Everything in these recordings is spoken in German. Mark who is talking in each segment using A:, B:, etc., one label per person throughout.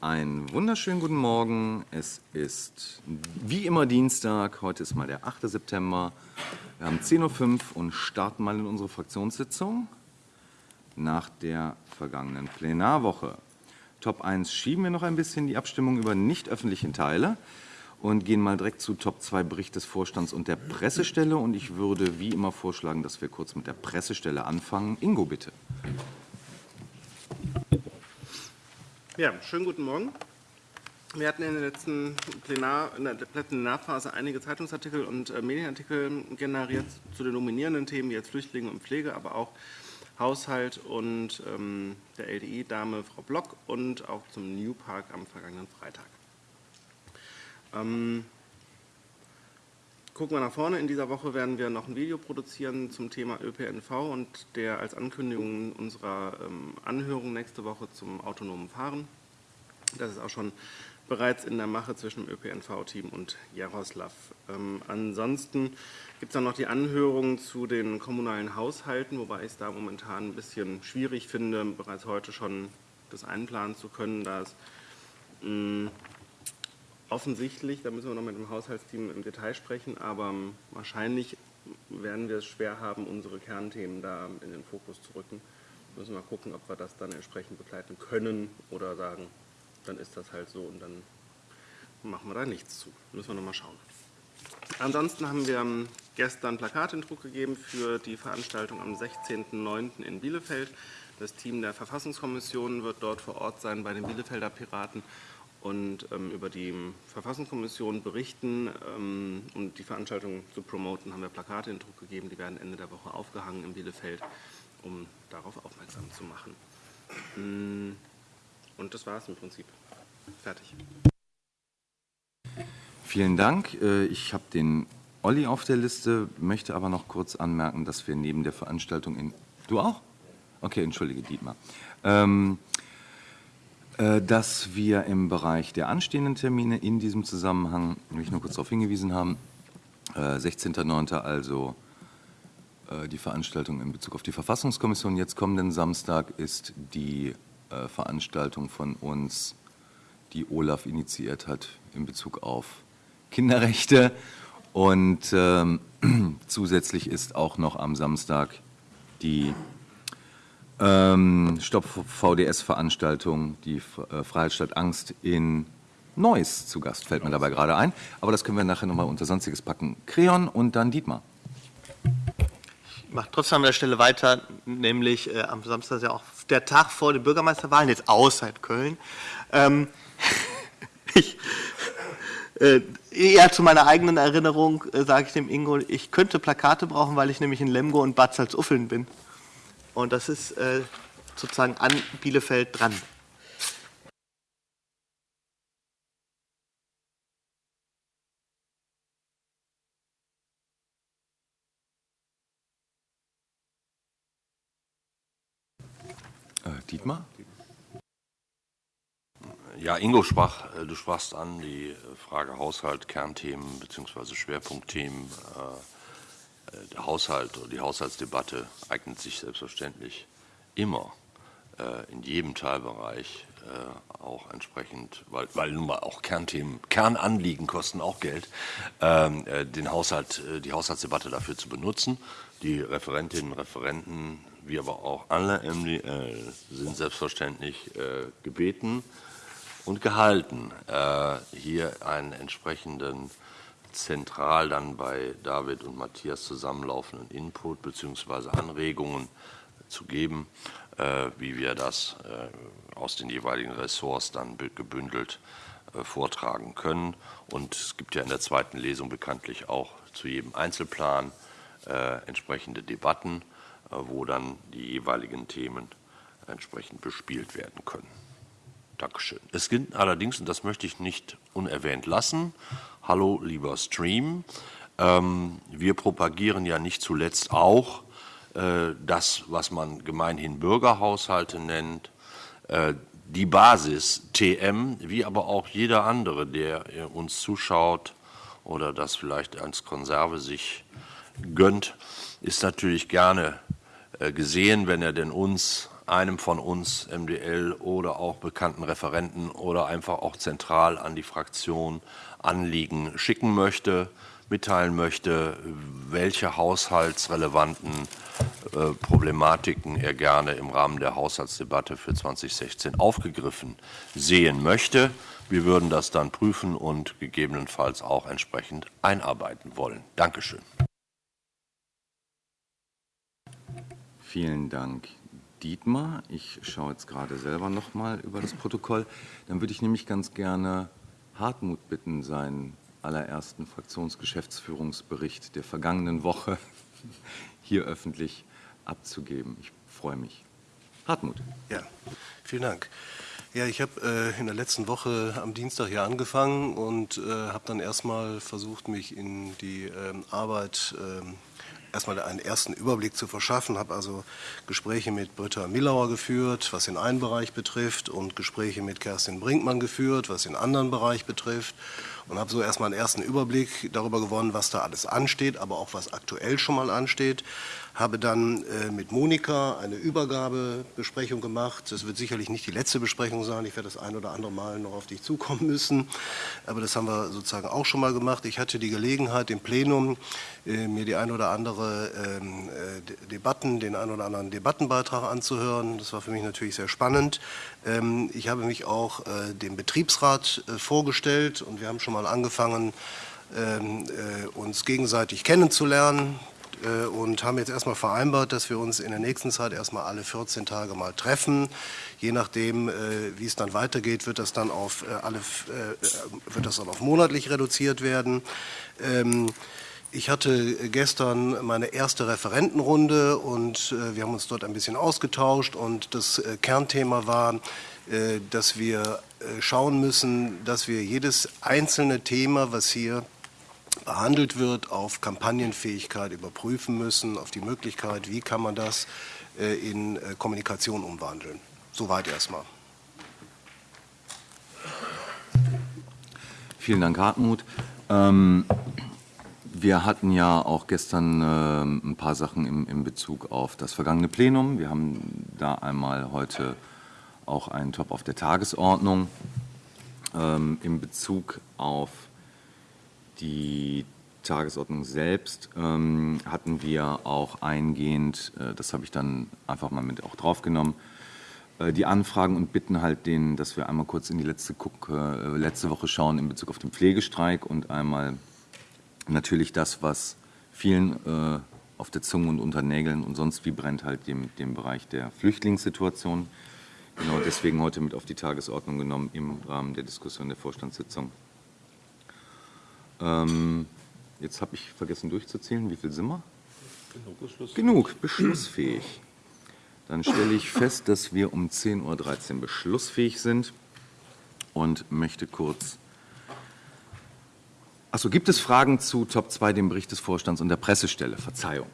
A: Einen wunderschönen guten Morgen. Es ist wie immer Dienstag. Heute ist mal der 8. September. Wir haben 10.05 Uhr und starten mal in unsere Fraktionssitzung nach der vergangenen Plenarwoche. Top 1 schieben wir noch ein bisschen die Abstimmung über nicht öffentlichen Teile und gehen mal direkt zu Top 2 Bericht des Vorstands und der Pressestelle. Und ich würde wie immer vorschlagen, dass wir kurz mit der Pressestelle anfangen. Ingo, bitte.
B: Ja, schönen guten Morgen. Wir hatten in der letzten Plenar, in der Plenarphase einige Zeitungsartikel und äh, Medienartikel generiert zu den dominierenden Themen wie jetzt Flüchtlinge und Pflege, aber auch Haushalt und ähm, der LDI-Dame Frau Block und auch zum New Park am vergangenen Freitag. Ähm, gucken wir nach vorne. In dieser Woche werden wir noch ein Video produzieren zum Thema ÖPNV und der als Ankündigung unserer ähm, Anhörung nächste Woche zum autonomen Fahren. Das ist auch schon bereits in der Mache zwischen dem ÖPNV-Team und Jaroslav. Ähm, ansonsten gibt es dann noch die Anhörung zu den kommunalen Haushalten, wobei ich es da momentan ein bisschen schwierig finde, bereits heute schon das einplanen zu können, da es mh, offensichtlich, da müssen wir noch mit dem Haushaltsteam im Detail sprechen, aber wahrscheinlich werden wir es schwer haben, unsere Kernthemen da in den Fokus zu rücken. Müssen wir mal gucken, ob wir das dann entsprechend begleiten können oder sagen, dann ist das halt so und dann machen wir da nichts zu. Müssen wir noch mal schauen. Ansonsten haben wir gestern Plakat in Druck gegeben für die Veranstaltung am 16.09. in Bielefeld. Das Team der Verfassungskommission wird dort vor Ort sein bei den Bielefelder Piraten und ähm, über die Verfassungskommission berichten. Ähm, um die Veranstaltung zu promoten, haben wir Plakate in Druck gegeben. Die werden Ende der Woche aufgehangen in Bielefeld, um darauf aufmerksam zu machen. Mm, und das war es im Prinzip. Fertig.
A: Vielen Dank. Äh, ich habe den Olli auf der Liste, möchte aber noch kurz anmerken, dass wir neben der Veranstaltung in... Du auch? Okay, entschuldige, Dietmar. Ähm, äh, dass wir im Bereich der anstehenden Termine in diesem Zusammenhang, will nur kurz darauf hingewiesen haben, 16.09. Äh, also die Veranstaltung in Bezug auf die Verfassungskommission. Jetzt kommenden Samstag ist die Veranstaltung von uns, die Olaf initiiert hat in Bezug auf Kinderrechte. Und ähm, zusätzlich ist auch noch am Samstag die ähm, Stopp-VDS-Veranstaltung, die äh, Freiheit Angst in Neuss zu Gast, fällt mir dabei gerade ein. Aber das können wir nachher nochmal unter Sonstiges packen. Creon und dann Dietmar.
C: Ich mache trotzdem an der Stelle weiter, nämlich äh, am Samstag ist ja auch der Tag vor den Bürgermeisterwahlen, jetzt außer Köln. Ähm, ich, äh, eher zu meiner eigenen Erinnerung äh, sage ich dem Ingo, ich könnte Plakate brauchen, weil ich nämlich in Lemgo und Bad Salzuffeln bin. Und das ist äh, sozusagen an Bielefeld dran.
A: Äh, Dietmar?
D: Ja, Ingo sprach, äh, du sprachst an die Frage Haushalt, Kernthemen bzw. Schwerpunktthemen. Der Haushalt oder die Haushaltsdebatte eignet sich selbstverständlich immer in jedem Teilbereich auch entsprechend, weil, weil nun mal auch Kernthemen, Kernanliegen kosten auch Geld, ähm, den Haushalt, die Haushaltsdebatte dafür zu benutzen. Die Referentinnen und Referenten, wie aber auch alle MDL, sind selbstverständlich gebeten, und gehalten, äh, hier einen entsprechenden zentral dann bei David und Matthias zusammenlaufenden Input bzw. Anregungen zu geben, äh, wie wir das äh, aus den jeweiligen Ressorts dann gebündelt vortragen können. Und es gibt ja in der zweiten Lesung bekanntlich auch zu jedem Einzelplan entsprechende Debatten, wo dann die jeweiligen Themen entsprechend bespielt werden können. Dankeschön. Es gilt allerdings, und das möchte ich nicht unerwähnt lassen, hallo lieber Stream, ähm, wir propagieren ja nicht zuletzt auch äh, das, was man gemeinhin Bürgerhaushalte nennt, äh, die Basis TM, wie aber auch jeder andere, der uns zuschaut oder das vielleicht als Konserve sich gönnt, ist natürlich gerne äh, gesehen, wenn er denn uns einem von uns, MDL oder auch bekannten Referenten oder einfach auch zentral an die Fraktion Anliegen schicken möchte, mitteilen möchte, welche haushaltsrelevanten äh, Problematiken er gerne im Rahmen der Haushaltsdebatte für 2016 aufgegriffen sehen möchte. Wir würden das dann prüfen und gegebenenfalls auch entsprechend einarbeiten wollen. Dankeschön.
A: Vielen Dank, Dietmar. Ich schaue jetzt gerade selber noch mal über das Protokoll. Dann würde ich nämlich ganz gerne Hartmut bitten, seinen allerersten Fraktionsgeschäftsführungsbericht der vergangenen Woche hier öffentlich abzugeben. Ich freue mich. Hartmut.
E: Ja, vielen Dank. Ja, ich habe äh, in der letzten Woche am Dienstag hier angefangen und äh, habe dann erstmal versucht, mich in die ähm, Arbeit ähm, erstmal einen ersten Überblick zu verschaffen, habe also Gespräche mit Britta Millauer geführt, was den einen Bereich betrifft, und Gespräche mit Kerstin Brinkmann geführt, was den anderen Bereich betrifft und habe so erstmal einen ersten Überblick darüber gewonnen, was da alles ansteht, aber auch was aktuell schon mal ansteht habe dann äh, mit Monika eine Übergabebesprechung gemacht. Das wird sicherlich nicht die letzte Besprechung sein. Ich werde das ein oder andere Mal noch auf dich zukommen müssen. Aber das haben wir sozusagen auch schon mal gemacht. Ich hatte die Gelegenheit, im Plenum äh, mir die ein oder andere ähm, äh, Debatten, den ein oder anderen Debattenbeitrag anzuhören. Das war für mich natürlich sehr spannend. Ähm, ich habe mich auch äh, dem Betriebsrat äh, vorgestellt und wir haben schon mal angefangen, ähm, äh, uns gegenseitig kennenzulernen. Äh, und haben jetzt erstmal vereinbart, dass wir uns in der nächsten Zeit erstmal alle 14 Tage mal treffen. Je nachdem, äh, wie es dann weitergeht, wird das dann auf äh, alle wird das dann auf monatlich reduziert werden. Ähm, ich hatte gestern meine erste Referentenrunde und wir haben uns dort ein bisschen ausgetauscht und das Kernthema war, dass wir schauen müssen, dass wir jedes einzelne Thema, was hier behandelt wird, auf Kampagnenfähigkeit überprüfen müssen, auf die Möglichkeit, wie kann man das äh, in äh, Kommunikation umwandeln. Soweit erstmal.
A: Vielen Dank, Hartmut. Ähm, wir hatten ja auch gestern äh, ein paar Sachen im, in Bezug auf das vergangene Plenum. Wir haben da einmal heute auch einen Top auf der Tagesordnung ähm, in Bezug auf die Tagesordnung selbst ähm, hatten wir auch eingehend, äh, das habe ich dann einfach mal mit auch draufgenommen, äh, die Anfragen und bitten halt denen, dass wir einmal kurz in die letzte, Guck, äh, letzte Woche schauen in Bezug auf den Pflegestreik und einmal natürlich das, was vielen äh, auf der Zunge und unter Nägeln und sonst wie brennt, halt dem, dem Bereich der Flüchtlingssituation. Genau deswegen heute mit auf die Tagesordnung genommen im Rahmen der Diskussion der Vorstandssitzung. Ähm, jetzt habe ich vergessen durchzuzählen. Wie viel sind wir? Genug, Beschluss. Genug, beschlussfähig. Dann stelle ich fest, dass wir um 10.13 Uhr beschlussfähig sind und möchte kurz. Achso, gibt es Fragen zu Top 2, dem Bericht des Vorstands und der Pressestelle? Verzeihung.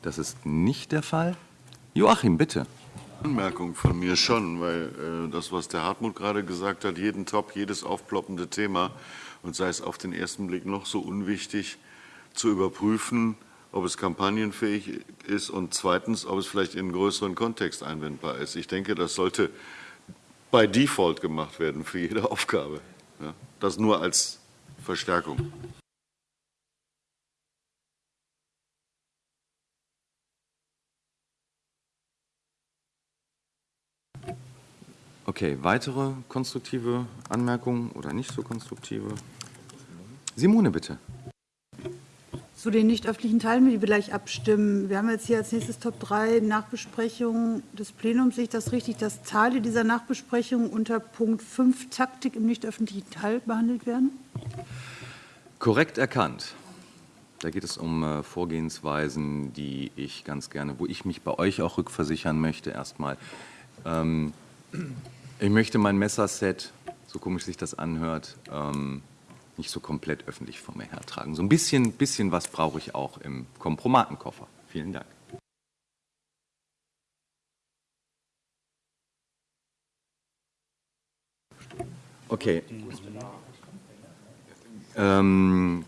A: Das ist nicht der Fall. Joachim, bitte.
F: Anmerkung von mir schon, weil äh, das, was der Hartmut gerade gesagt hat, jeden Top, jedes aufploppende Thema und sei es auf den ersten Blick noch so unwichtig, zu überprüfen, ob es kampagnenfähig ist und zweitens, ob es vielleicht in einen größeren Kontext einwendbar ist. Ich denke, das sollte bei Default gemacht werden für jede Aufgabe. Ja, das nur als Verstärkung.
A: Okay, weitere konstruktive Anmerkungen oder nicht so konstruktive? Simone, bitte.
G: Zu den nicht öffentlichen Teilen, die wir gleich abstimmen. Wir haben jetzt hier als nächstes Top 3 Nachbesprechung des Plenums. Sehe ich das richtig, dass Teile dieser Nachbesprechung unter Punkt 5 Taktik im nicht öffentlichen Teil behandelt werden?
A: Korrekt erkannt. Da geht es um äh, Vorgehensweisen, die ich ganz gerne, wo ich mich bei euch auch rückversichern möchte, erstmal. Ähm, ich möchte mein Messerset, so komisch sich das anhört, ähm, nicht so komplett öffentlich vor mir hertragen. So ein bisschen, bisschen was brauche ich auch im Kompromatenkoffer. Vielen Dank. Okay. Ähm,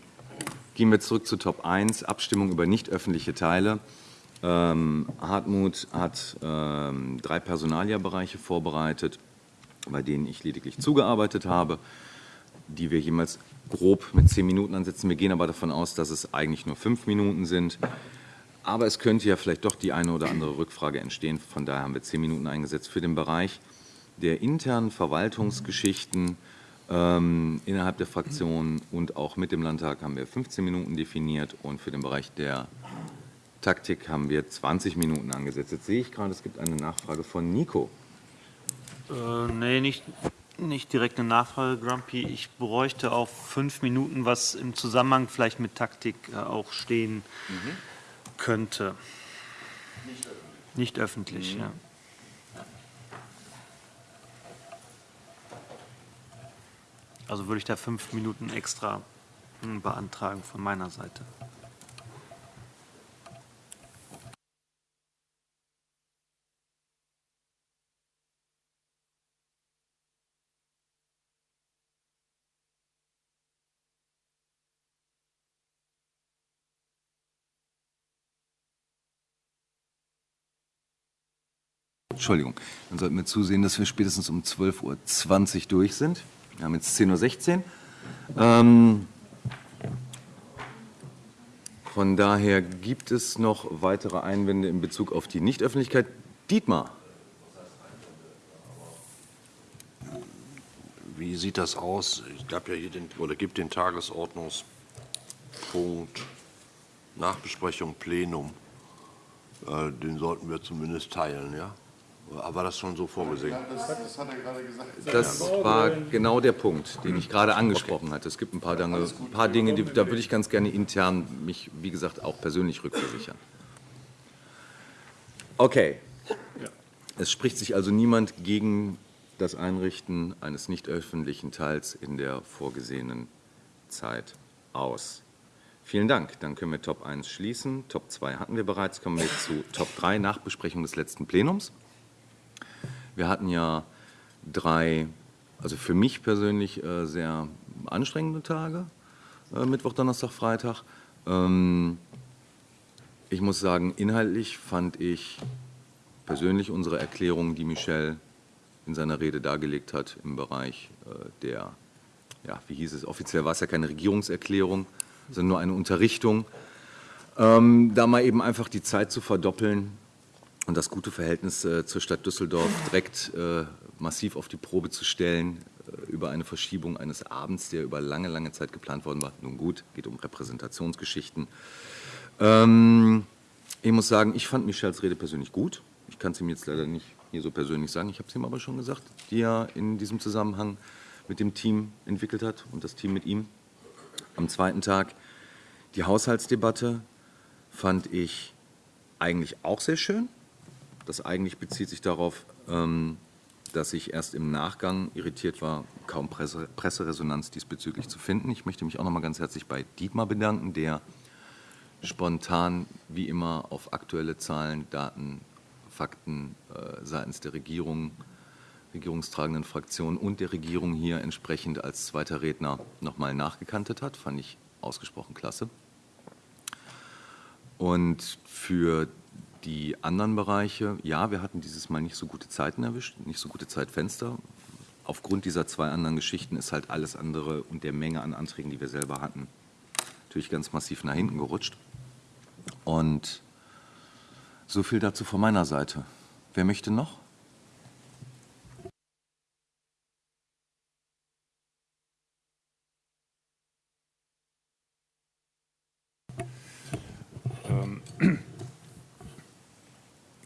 A: Gehen wir zurück zu Top 1, Abstimmung über nicht öffentliche Teile. Ähm, Hartmut hat ähm, drei Personalierbereiche vorbereitet, bei denen ich lediglich zugearbeitet habe, die wir jemals grob mit zehn Minuten ansetzen. Wir gehen aber davon aus, dass es eigentlich nur fünf Minuten sind. Aber es könnte ja vielleicht doch die eine oder andere Rückfrage entstehen. Von daher haben wir zehn Minuten eingesetzt für den Bereich der internen Verwaltungsgeschichten ähm, innerhalb der Fraktion und auch mit dem Landtag haben wir 15 Minuten definiert und für den Bereich der Taktik haben wir 20 Minuten angesetzt. Jetzt sehe ich gerade, es gibt eine Nachfrage von Nico.
H: Äh, nee, nicht, nicht direkt eine Nachfrage, Grumpy. Ich bräuchte auf fünf Minuten, was im Zusammenhang vielleicht mit Taktik äh, auch stehen könnte. Nicht öffentlich. Nicht öffentlich, ja. Also würde ich da fünf Minuten extra hm, beantragen von meiner Seite.
A: Entschuldigung, dann sollten wir zusehen, dass wir spätestens um 12.20 Uhr durch sind. Wir haben jetzt 10.16 Uhr. Ähm, von daher gibt es noch weitere Einwände in Bezug auf die Nichtöffentlichkeit. Dietmar.
D: Wie sieht das aus? Ich gab ja hier den, oder gibt den Tagesordnungspunkt Nachbesprechung Plenum. Äh, Den sollten wir zumindest teilen, ja? War das schon so vorgesehen?
F: Das, das hat er gerade gesagt.
A: Das war genau der Punkt, den ich gerade angesprochen hatte. Es gibt ein paar Dinge, ein paar Dinge die, da würde ich ganz gerne intern mich, wie gesagt, auch persönlich rückversichern. Okay. Es spricht sich also niemand gegen das Einrichten eines nicht öffentlichen Teils in der vorgesehenen Zeit aus. Vielen Dank. Dann können wir Top 1 schließen. Top 2 hatten wir bereits. Kommen wir zu Top 3, Nachbesprechung des letzten Plenums. Wir hatten ja drei, also für mich persönlich äh, sehr anstrengende Tage, äh, Mittwoch, Donnerstag, Freitag. Ähm, ich muss sagen, inhaltlich fand ich persönlich unsere Erklärung, die Michel in seiner Rede dargelegt hat, im Bereich äh, der, ja, wie hieß es, offiziell war es ja keine Regierungserklärung, sondern nur eine Unterrichtung, ähm, da mal eben einfach die Zeit zu verdoppeln, und das gute Verhältnis äh, zur Stadt Düsseldorf direkt äh, massiv auf die Probe zu stellen äh, über eine Verschiebung eines Abends, der über lange, lange Zeit geplant worden war. Nun gut, geht um Repräsentationsgeschichten. Ähm, ich muss sagen, ich fand Michels Rede persönlich gut. Ich kann es ihm jetzt leider nicht hier so persönlich sagen, ich habe es ihm aber schon gesagt, die er in diesem Zusammenhang mit dem Team entwickelt hat und das Team mit ihm. Am zweiten Tag die Haushaltsdebatte fand ich eigentlich auch sehr schön. Das eigentlich bezieht sich darauf, ähm, dass ich erst im Nachgang irritiert war, kaum Presse, Presseresonanz diesbezüglich zu finden. Ich möchte mich auch noch mal ganz herzlich bei Dietmar bedanken, der spontan wie immer auf aktuelle Zahlen, Daten, Fakten äh, seitens der Regierung, regierungstragenden Fraktionen und der Regierung hier entsprechend als zweiter Redner noch mal nachgekantet hat. Fand ich ausgesprochen klasse. Und für die anderen Bereiche, ja, wir hatten dieses Mal nicht so gute Zeiten erwischt, nicht so gute Zeitfenster. Aufgrund dieser zwei anderen Geschichten ist halt alles andere und der Menge an Anträgen, die wir selber hatten, natürlich ganz massiv nach hinten gerutscht. Und so viel dazu von meiner Seite. Wer möchte noch?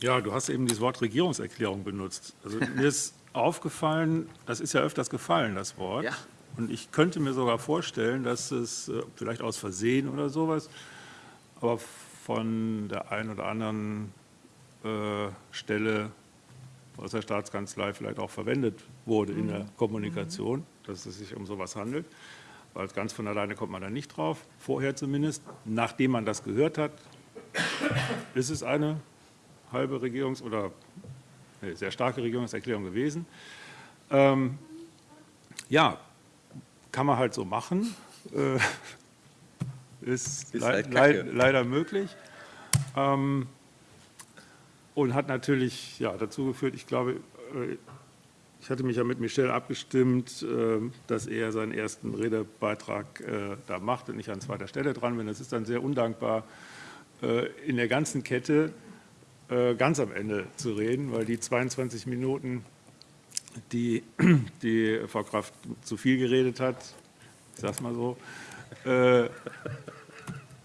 I: Ja, du hast eben dieses Wort Regierungserklärung benutzt. Also mir ist aufgefallen, das ist ja öfters gefallen, das Wort.
C: Ja.
I: Und ich könnte mir sogar vorstellen, dass es äh, vielleicht aus Versehen oder sowas, aber von der einen oder anderen äh, Stelle aus der Staatskanzlei vielleicht auch verwendet wurde in der Kommunikation, dass es sich um sowas handelt. Weil ganz von alleine kommt man da nicht drauf, vorher zumindest. Nachdem man das gehört hat, ist es eine halbe Regierungs- oder nee, sehr starke Regierungserklärung gewesen. Ähm, ja, kann man halt so machen. Äh, ist,
A: Ist halt Kacke.
I: leider möglich. Ähm, und hat natürlich ja, dazu geführt, ich glaube, äh, ich hatte mich ja mit Michel abgestimmt, äh, dass er seinen ersten Redebeitrag äh, da macht und ich an zweiter Stelle dran bin. Das ist dann sehr undankbar, in der ganzen Kette äh, ganz am Ende zu reden, weil die 22 Minuten, die, die Frau Kraft zu viel geredet hat, ich sag's mal so, äh,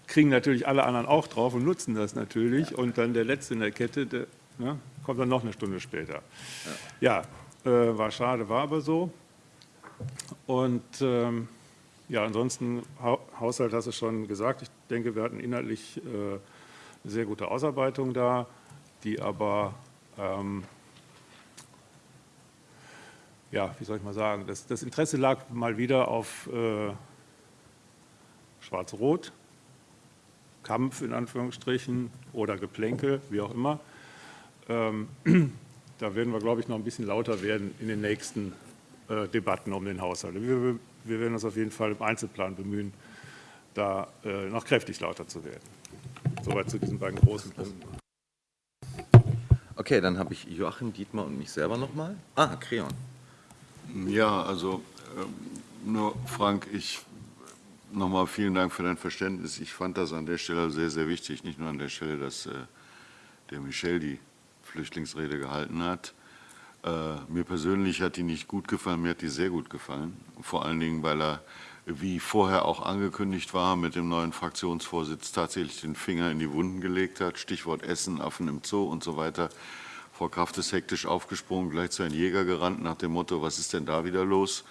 I: kriegen natürlich alle anderen auch drauf und nutzen das natürlich. Und dann der Letzte in der Kette, der ne, kommt dann noch eine Stunde später. Ja, äh, war schade, war aber so. Und ähm, ja, ansonsten, ha Haushalt hast du schon gesagt. Ich denke, wir hatten inhaltlich äh, eine sehr gute Ausarbeitung da, die aber, ähm, ja, wie soll ich mal sagen, das, das Interesse lag mal wieder auf äh, Schwarz-Rot, Kampf in Anführungsstrichen oder Geplänkel, wie auch immer. Ähm, da werden wir, glaube ich, noch ein bisschen lauter werden in den nächsten äh, Debatten um den Haushalt. Wir, wir werden uns auf jeden Fall im Einzelplan bemühen, da äh, noch kräftig lauter zu werden. Soweit zu diesen beiden großen Punkten.
A: Okay, dann habe ich Joachim, Dietmar und mich selber nochmal. Ah, Creon.
F: Ja, also ähm, nur Frank, ich nochmal vielen Dank für dein Verständnis. Ich fand das an der Stelle sehr, sehr wichtig, nicht nur an der Stelle, dass äh, der Michel die Flüchtlingsrede gehalten hat. Äh, mir persönlich hat die nicht gut gefallen, mir hat die sehr gut gefallen. Vor allen Dingen, weil er, wie vorher auch angekündigt war, mit dem neuen Fraktionsvorsitz tatsächlich den Finger in die Wunden gelegt hat. Stichwort Essen, Affen im Zoo und so weiter. Frau Kraft ist hektisch aufgesprungen, gleich zu einem Jäger gerannt nach dem Motto, was ist denn da wieder los?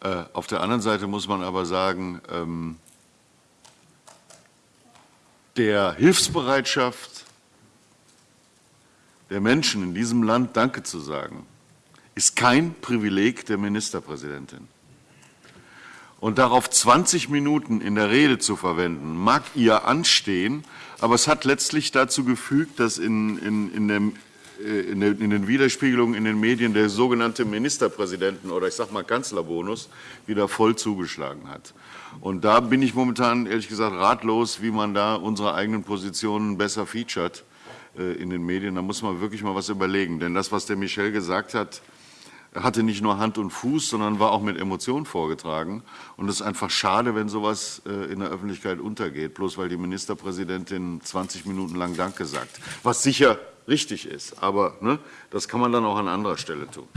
F: Äh, auf der anderen Seite muss man aber sagen, ähm, der Hilfsbereitschaft der Menschen in diesem Land Danke zu sagen, ist kein Privileg der Ministerpräsidentin. Und darauf 20 Minuten in der Rede zu verwenden, mag ihr anstehen, aber es hat letztlich dazu gefügt, dass in, in, in, dem, äh, in, den, in den Widerspiegelungen in den Medien der sogenannte Ministerpräsidenten- oder ich sage mal Kanzlerbonus wieder voll zugeschlagen hat. Und da bin ich momentan ehrlich gesagt ratlos, wie man da unsere eigenen Positionen besser featuret äh, in den Medien. Da muss man wirklich mal was überlegen. Denn das, was der Michel gesagt hat, hatte nicht nur Hand und Fuß, sondern war auch mit Emotionen vorgetragen. Und es ist einfach schade, wenn sowas äh, in der Öffentlichkeit untergeht, bloß weil die Ministerpräsidentin 20 Minuten lang Danke sagt. Was sicher richtig ist, aber ne, das kann man dann auch an anderer Stelle tun.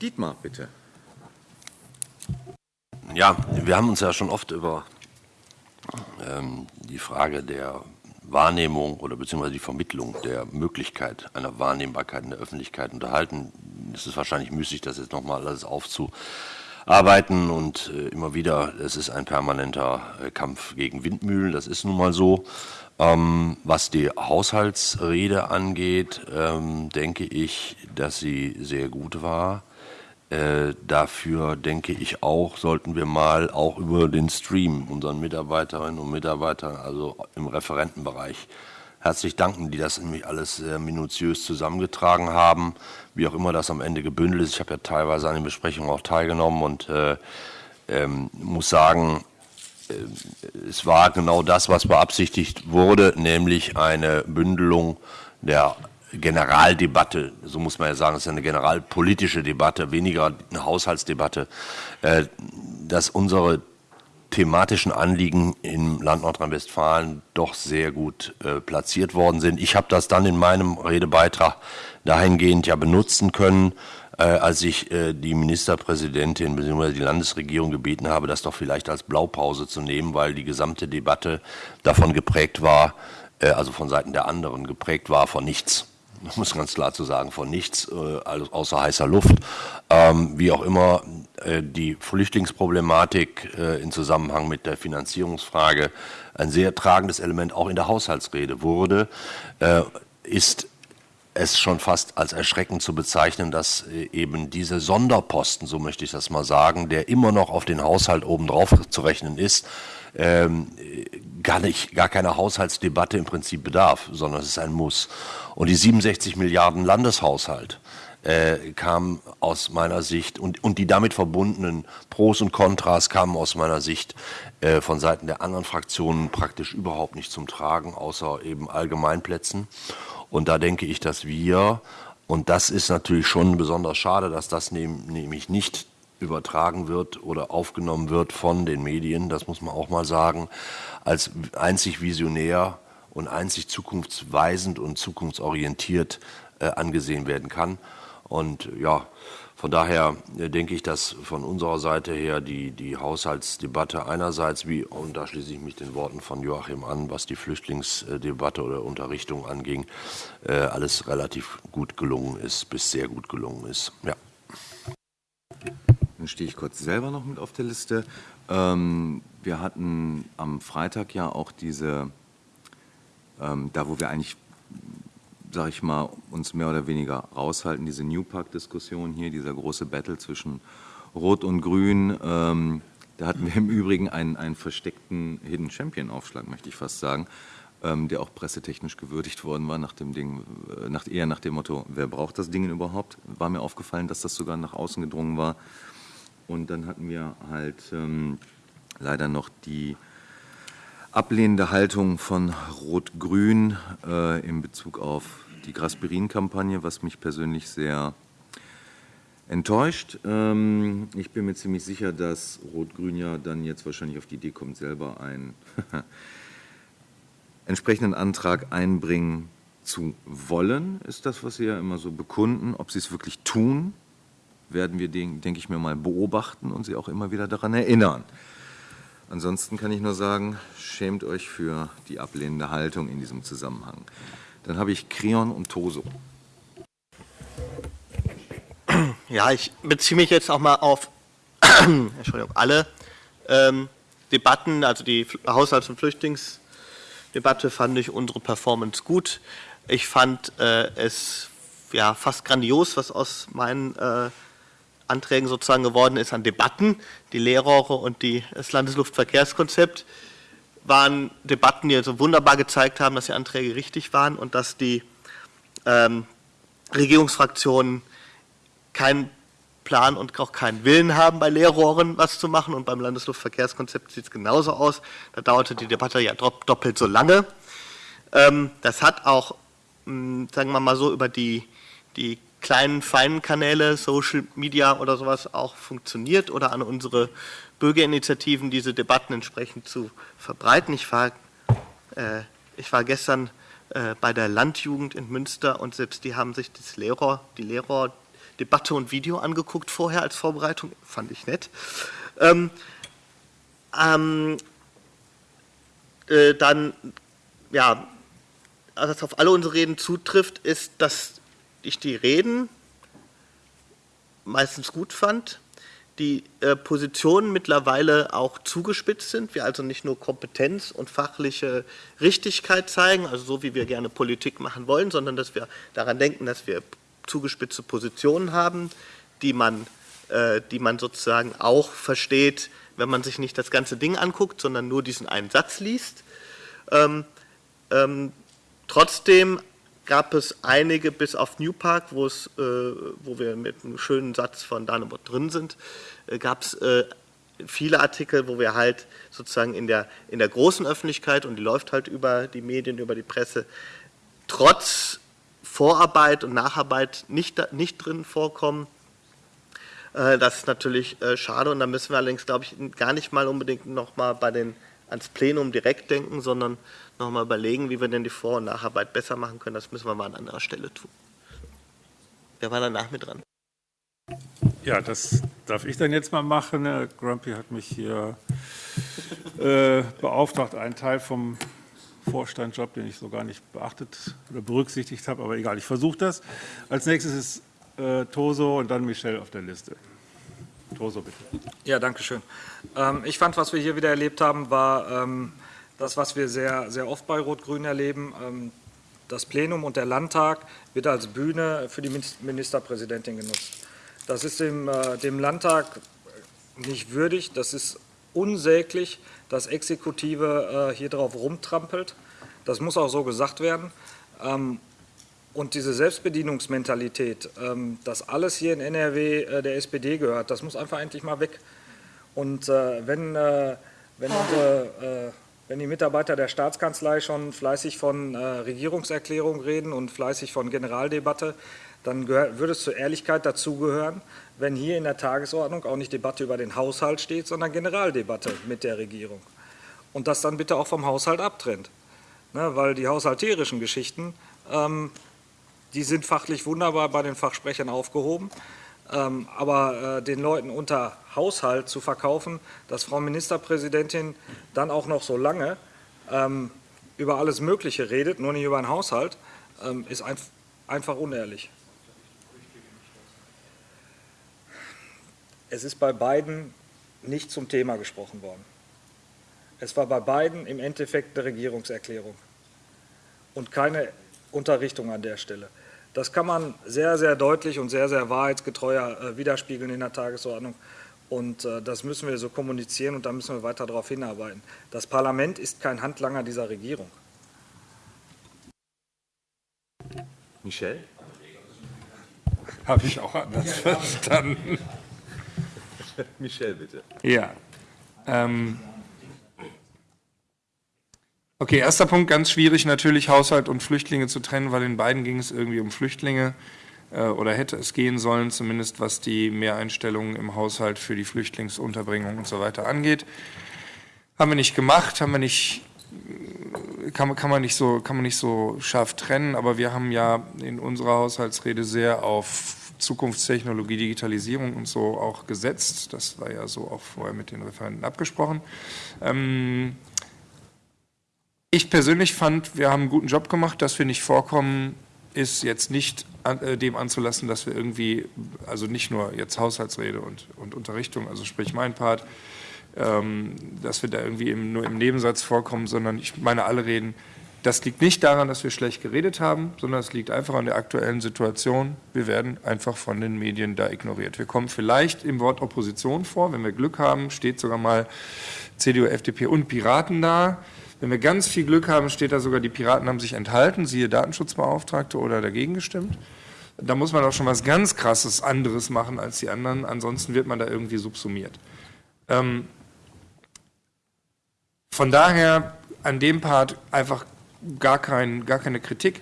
A: Dietmar, bitte.
D: Ja, wir haben uns ja schon oft über ähm, die Frage der Wahrnehmung oder beziehungsweise die Vermittlung der Möglichkeit einer Wahrnehmbarkeit in der Öffentlichkeit unterhalten. Es ist wahrscheinlich müßig, das jetzt nochmal alles aufzuarbeiten und äh, immer wieder, es ist ein permanenter äh, Kampf gegen Windmühlen, das ist nun mal so. Ähm, was die Haushaltsrede angeht, ähm, denke ich, dass sie sehr gut war. Äh, dafür denke ich auch, sollten wir mal auch über den Stream unseren Mitarbeiterinnen und Mitarbeitern, also im Referentenbereich, herzlich danken, die das nämlich alles sehr minutiös zusammengetragen haben, wie auch immer das am Ende gebündelt ist. Ich habe ja teilweise an den Besprechungen auch teilgenommen und äh, ähm, muss sagen, äh, es war genau das, was beabsichtigt wurde, nämlich eine Bündelung der Generaldebatte, so muss man ja sagen, es ist eine generalpolitische Debatte, weniger eine Haushaltsdebatte, äh, dass unsere thematischen Anliegen im Land Nordrhein-Westfalen doch sehr gut äh, platziert worden sind. Ich habe das dann in meinem Redebeitrag dahingehend ja benutzen können, äh, als ich äh, die Ministerpräsidentin bzw. die Landesregierung gebeten habe, das doch vielleicht als Blaupause zu nehmen, weil die gesamte Debatte davon geprägt war, äh, also von Seiten der anderen geprägt war von nichts. Muss ganz klar zu sagen, von nichts, äh, außer heißer Luft. Ähm, wie auch immer, äh, die Flüchtlingsproblematik äh, in Zusammenhang mit der Finanzierungsfrage ein sehr tragendes Element auch in der Haushaltsrede wurde, ist es schon fast als erschreckend zu bezeichnen, dass eben diese Sonderposten, so möchte ich das mal sagen, der immer noch auf den Haushalt obendrauf zu rechnen ist, ähm, gar nicht, gar keine Haushaltsdebatte im Prinzip bedarf, sondern es ist ein Muss. Und die 67 Milliarden Landeshaushalt, äh, kam aus meiner Sicht und, und die damit verbundenen Pros und Kontras kamen aus meiner Sicht äh, von Seiten der anderen Fraktionen praktisch überhaupt nicht zum Tragen, außer eben Allgemeinplätzen. Und da denke ich, dass wir, und das ist natürlich schon besonders schade, dass das nämlich nicht übertragen wird oder aufgenommen wird von den Medien, das muss man auch mal sagen, als einzig visionär und einzig zukunftsweisend und zukunftsorientiert äh, angesehen werden kann. Und ja, von daher äh, denke ich, dass von unserer Seite her die, die Haushaltsdebatte einerseits, wie, und da schließe ich mich den Worten von Joachim an, was die Flüchtlingsdebatte oder Unterrichtung anging, äh, alles relativ gut gelungen ist, bis sehr gut gelungen ist. Ja.
A: Dann stehe ich kurz selber noch mit auf der Liste. Ähm, wir hatten am Freitag ja auch diese, ähm, da wo wir eigentlich sage ich mal, uns mehr oder weniger raushalten, diese New Park-Diskussion hier, dieser große Battle zwischen Rot und Grün. Ähm, da hatten wir im Übrigen einen, einen versteckten Hidden Champion-Aufschlag, möchte ich fast sagen, ähm, der auch pressetechnisch gewürdigt worden war, nach dem Ding, äh, nach, eher nach dem Motto, wer braucht das Ding überhaupt? War mir aufgefallen, dass das sogar nach außen gedrungen war. Und dann hatten wir halt ähm, leider noch die ablehnende Haltung von Rot-Grün äh, in Bezug auf die Grasperin-Kampagne, was mich persönlich sehr enttäuscht. Ähm, ich bin mir ziemlich sicher, dass Rot-Grün ja dann jetzt wahrscheinlich auf die Idee kommt, selber einen entsprechenden Antrag einbringen zu wollen, ist das, was Sie ja immer so bekunden. Ob Sie es wirklich tun, werden wir, denke ich mir mal, beobachten und Sie auch immer wieder daran erinnern. Ansonsten kann ich nur sagen, schämt euch für die ablehnende Haltung in diesem Zusammenhang. Dann habe ich Kreon und Toso.
C: Ja, ich beziehe mich jetzt auch mal auf Entschuldigung, alle ähm, Debatten, also die Haushalts- und Flüchtlingsdebatte fand ich unsere Performance gut. Ich fand äh, es ja, fast grandios, was aus meinen äh, Anträgen sozusagen geworden ist an Debatten. Die Leerrohre und die, das Landesluftverkehrskonzept waren Debatten, die also wunderbar gezeigt haben, dass die Anträge richtig waren und dass die ähm, Regierungsfraktionen keinen Plan und auch keinen Willen haben, bei Leerrohren was zu machen. Und beim Landesluftverkehrskonzept sieht es genauso aus. Da dauerte die Debatte ja doppelt so lange. Ähm, das hat auch, hm, sagen wir mal so, über die, die kleinen, feinen Kanäle, Social Media oder sowas auch funktioniert oder an unsere Bürgerinitiativen diese Debatten entsprechend zu verbreiten. Ich war, äh, ich war gestern äh, bei der Landjugend in Münster und selbst die haben sich das Lehrer, die Lehrerdebatte und Video angeguckt vorher als Vorbereitung, fand ich nett. Ähm, ähm, äh, dann, ja, was auf alle unsere Reden zutrifft, ist, dass ich die Reden meistens gut fand, die äh, Positionen mittlerweile auch zugespitzt sind, wir also nicht nur Kompetenz und fachliche Richtigkeit zeigen, also so wie wir gerne Politik machen wollen, sondern dass wir daran denken, dass wir zugespitzte Positionen haben, die man, äh, die man sozusagen auch versteht, wenn man sich nicht das ganze Ding anguckt, sondern nur diesen einen Satz liest. Ähm, ähm, trotzdem gab es einige bis auf New Park, wo, es, äh, wo wir mit einem schönen Satz von Danebot drin sind, äh, gab es äh, viele Artikel, wo wir halt sozusagen in der, in der großen Öffentlichkeit, und die läuft halt über die Medien, über die Presse, trotz Vorarbeit und Nacharbeit nicht, nicht drin vorkommen. Äh, das ist natürlich äh, schade und da müssen wir allerdings, glaube ich, gar nicht mal unbedingt nochmal ans Plenum direkt denken, sondern nochmal überlegen, wie wir denn die Vor- und Nacharbeit besser machen können. Das müssen wir mal an anderer Stelle tun. Wer war danach mit dran?
I: Ja, das darf ich dann jetzt mal machen. Herr Grumpy hat mich hier äh, beauftragt, einen Teil vom Vorstandjob, den ich so gar nicht beachtet oder berücksichtigt habe, aber egal, ich versuche das. Als nächstes ist äh, Toso und dann Michelle auf der Liste. Toso, bitte.
J: Ja, danke schön. Ähm, ich fand, was wir hier wieder erlebt haben, war ähm, das, was wir sehr, sehr oft bei Rot-Grün erleben. Ähm, das Plenum und der Landtag wird als Bühne für die Ministerpräsidentin genutzt. Das ist dem, äh, dem Landtag nicht würdig, das ist unsäglich, dass Exekutive äh, hier drauf rumtrampelt. Das muss auch so gesagt werden. Ähm, Und diese Selbstbedienungsmentalität, ähm, dass alles hier in NRW äh, der SPD gehört, das muss einfach endlich mal weg. Und wenn, wenn, unsere, wenn die Mitarbeiter der Staatskanzlei schon fleißig von Regierungserklärung reden und fleißig von Generaldebatte, dann würde es zur Ehrlichkeit dazugehören, wenn hier in der Tagesordnung auch nicht Debatte über den Haushalt steht, sondern Generaldebatte mit der Regierung. Und das dann bitte auch vom Haushalt abtrennt. Ne, weil die haushalterischen Geschichten, ähm, die sind fachlich wunderbar bei den Fachsprechern aufgehoben. Ähm, aber äh, den Leuten unter Haushalt zu verkaufen, dass Frau Ministerpräsidentin dann auch noch so lange ähm, über alles Mögliche redet, nur nicht über den Haushalt, ähm, ist ein, einfach unehrlich. Es ist bei beiden nicht zum Thema gesprochen worden. Es war bei beiden im Endeffekt eine Regierungserklärung und keine Unterrichtung an der Stelle. Das kann man sehr, sehr deutlich und sehr, sehr wahrheitsgetreuer äh, widerspiegeln in der Tagesordnung. Und äh, das müssen wir so kommunizieren und da müssen wir weiter darauf hinarbeiten. Das Parlament ist kein Handlanger dieser Regierung.
A: Michel?
K: Habe ich auch anders verstanden.
A: Michel, bitte.
K: Ja. Ähm, Okay, erster Punkt, ganz schwierig natürlich, Haushalt und Flüchtlinge zu trennen, weil in beiden ging es irgendwie um Flüchtlinge äh, oder hätte es gehen sollen, zumindest was die Mehreinstellungen im Haushalt für die Flüchtlingsunterbringung und so weiter angeht. Haben wir nicht gemacht, haben wir nicht, kann, kann, man nicht so, kann man nicht so scharf trennen, aber wir haben ja in unserer Haushaltsrede sehr auf Zukunftstechnologie, Digitalisierung und so auch gesetzt. Das war ja so auch vorher mit den Referenten abgesprochen. Ähm, ich persönlich fand, wir haben einen guten Job gemacht, dass wir nicht vorkommen, ist jetzt nicht an, äh, dem anzulassen, dass wir irgendwie, also nicht nur jetzt Haushaltsrede und, und Unterrichtung, also sprich mein Part, ähm, dass wir da irgendwie im, nur im Nebensatz vorkommen, sondern ich meine alle reden. Das liegt nicht daran, dass wir schlecht geredet haben, sondern es liegt einfach an der aktuellen Situation. Wir werden einfach von den Medien da ignoriert. Wir kommen vielleicht im Wort Opposition vor. Wenn wir Glück haben, steht sogar mal CDU, FDP und Piraten da. Wenn wir ganz viel Glück haben, steht da sogar, die Piraten haben sich enthalten, siehe Datenschutzbeauftragte oder dagegen gestimmt. Da muss man auch schon was ganz Krasses anderes machen als die anderen, ansonsten wird man da irgendwie subsumiert. Ähm, von daher an dem Part einfach gar, kein, gar keine Kritik.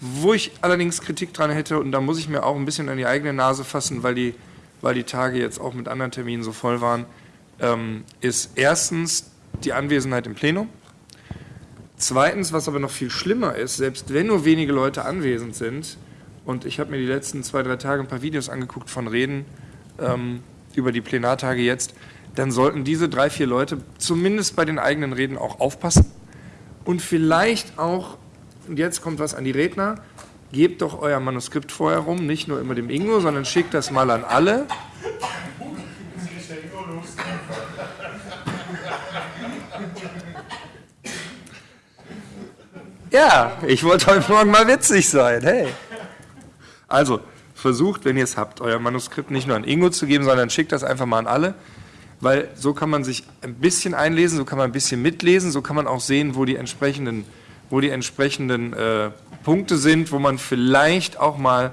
K: Wo ich allerdings Kritik dran hätte, und da muss ich mir auch ein bisschen an die eigene Nase fassen, weil die, weil die Tage jetzt auch mit anderen Terminen so voll waren, ähm, ist erstens die Anwesenheit im Plenum. Zweitens, was aber noch viel schlimmer ist, selbst wenn nur wenige Leute anwesend sind, und ich habe mir die letzten zwei, drei Tage ein paar Videos angeguckt von Reden ähm, über die Plenartage jetzt, dann sollten diese drei, vier Leute zumindest bei den eigenen Reden auch aufpassen und vielleicht auch, und jetzt kommt was an die Redner, gebt doch euer Manuskript vorher rum, nicht nur immer dem Ingo, sondern schickt das mal an alle. Ja, ich wollte heute Morgen mal witzig sein. Hey. Also, versucht, wenn ihr es habt, euer Manuskript nicht nur an Ingo zu geben, sondern schickt das einfach mal an alle, weil so kann man sich ein bisschen einlesen, so kann man ein bisschen mitlesen, so kann man auch sehen, wo die entsprechenden, wo die entsprechenden äh, Punkte sind, wo man vielleicht auch mal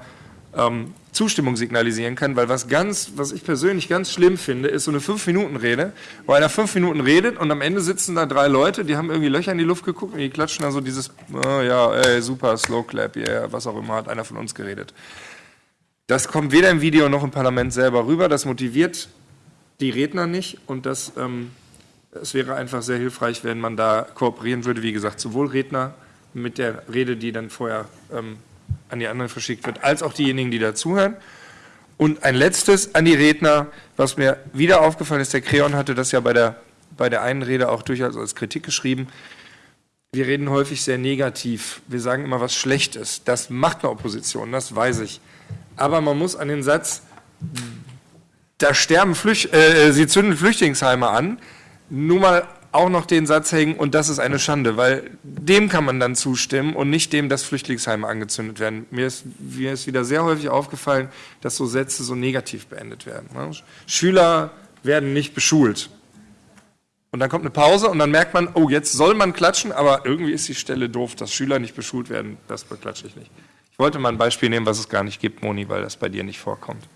K: ähm, Zustimmung signalisieren kann, weil was ganz, was ich persönlich ganz schlimm finde, ist so eine Fünf-Minuten-Rede, wo einer fünf Minuten redet und am Ende sitzen da drei Leute, die haben irgendwie Löcher in die Luft geguckt und die klatschen da so dieses, oh ja, ey, super, Slow Clap, yeah, was auch immer, hat einer von uns geredet. Das kommt weder im Video noch im Parlament selber rüber, das motiviert die Redner nicht und das, ähm, es wäre einfach sehr hilfreich, wenn man da kooperieren würde, wie gesagt, sowohl Redner mit der Rede, die dann vorher ähm, an die anderen verschickt wird, als auch diejenigen, die dazuhören. Und ein letztes an die Redner, was mir wieder aufgefallen ist, der Kreon hatte das ja bei der, bei der einen Rede auch durchaus als Kritik geschrieben. Wir reden häufig sehr negativ. Wir sagen immer was Schlechtes. Das macht eine Opposition, das weiß ich. Aber man muss an den Satz, da sterben Flücht, äh, sie zünden Flüchtlingsheime an, nur mal auch noch den Satz hängen, und das ist eine Schande, weil dem kann man dann zustimmen und nicht dem, dass Flüchtlingsheime angezündet werden. Mir ist, mir ist wieder sehr häufig aufgefallen, dass so Sätze so negativ beendet werden. Ne? Schüler werden nicht beschult. Und dann kommt eine Pause und dann merkt man, oh, jetzt soll man klatschen, aber irgendwie ist die Stelle doof, dass Schüler nicht beschult werden, das beklatsche ich nicht. Ich wollte mal ein Beispiel nehmen, was es gar nicht gibt, Moni, weil das bei dir nicht vorkommt.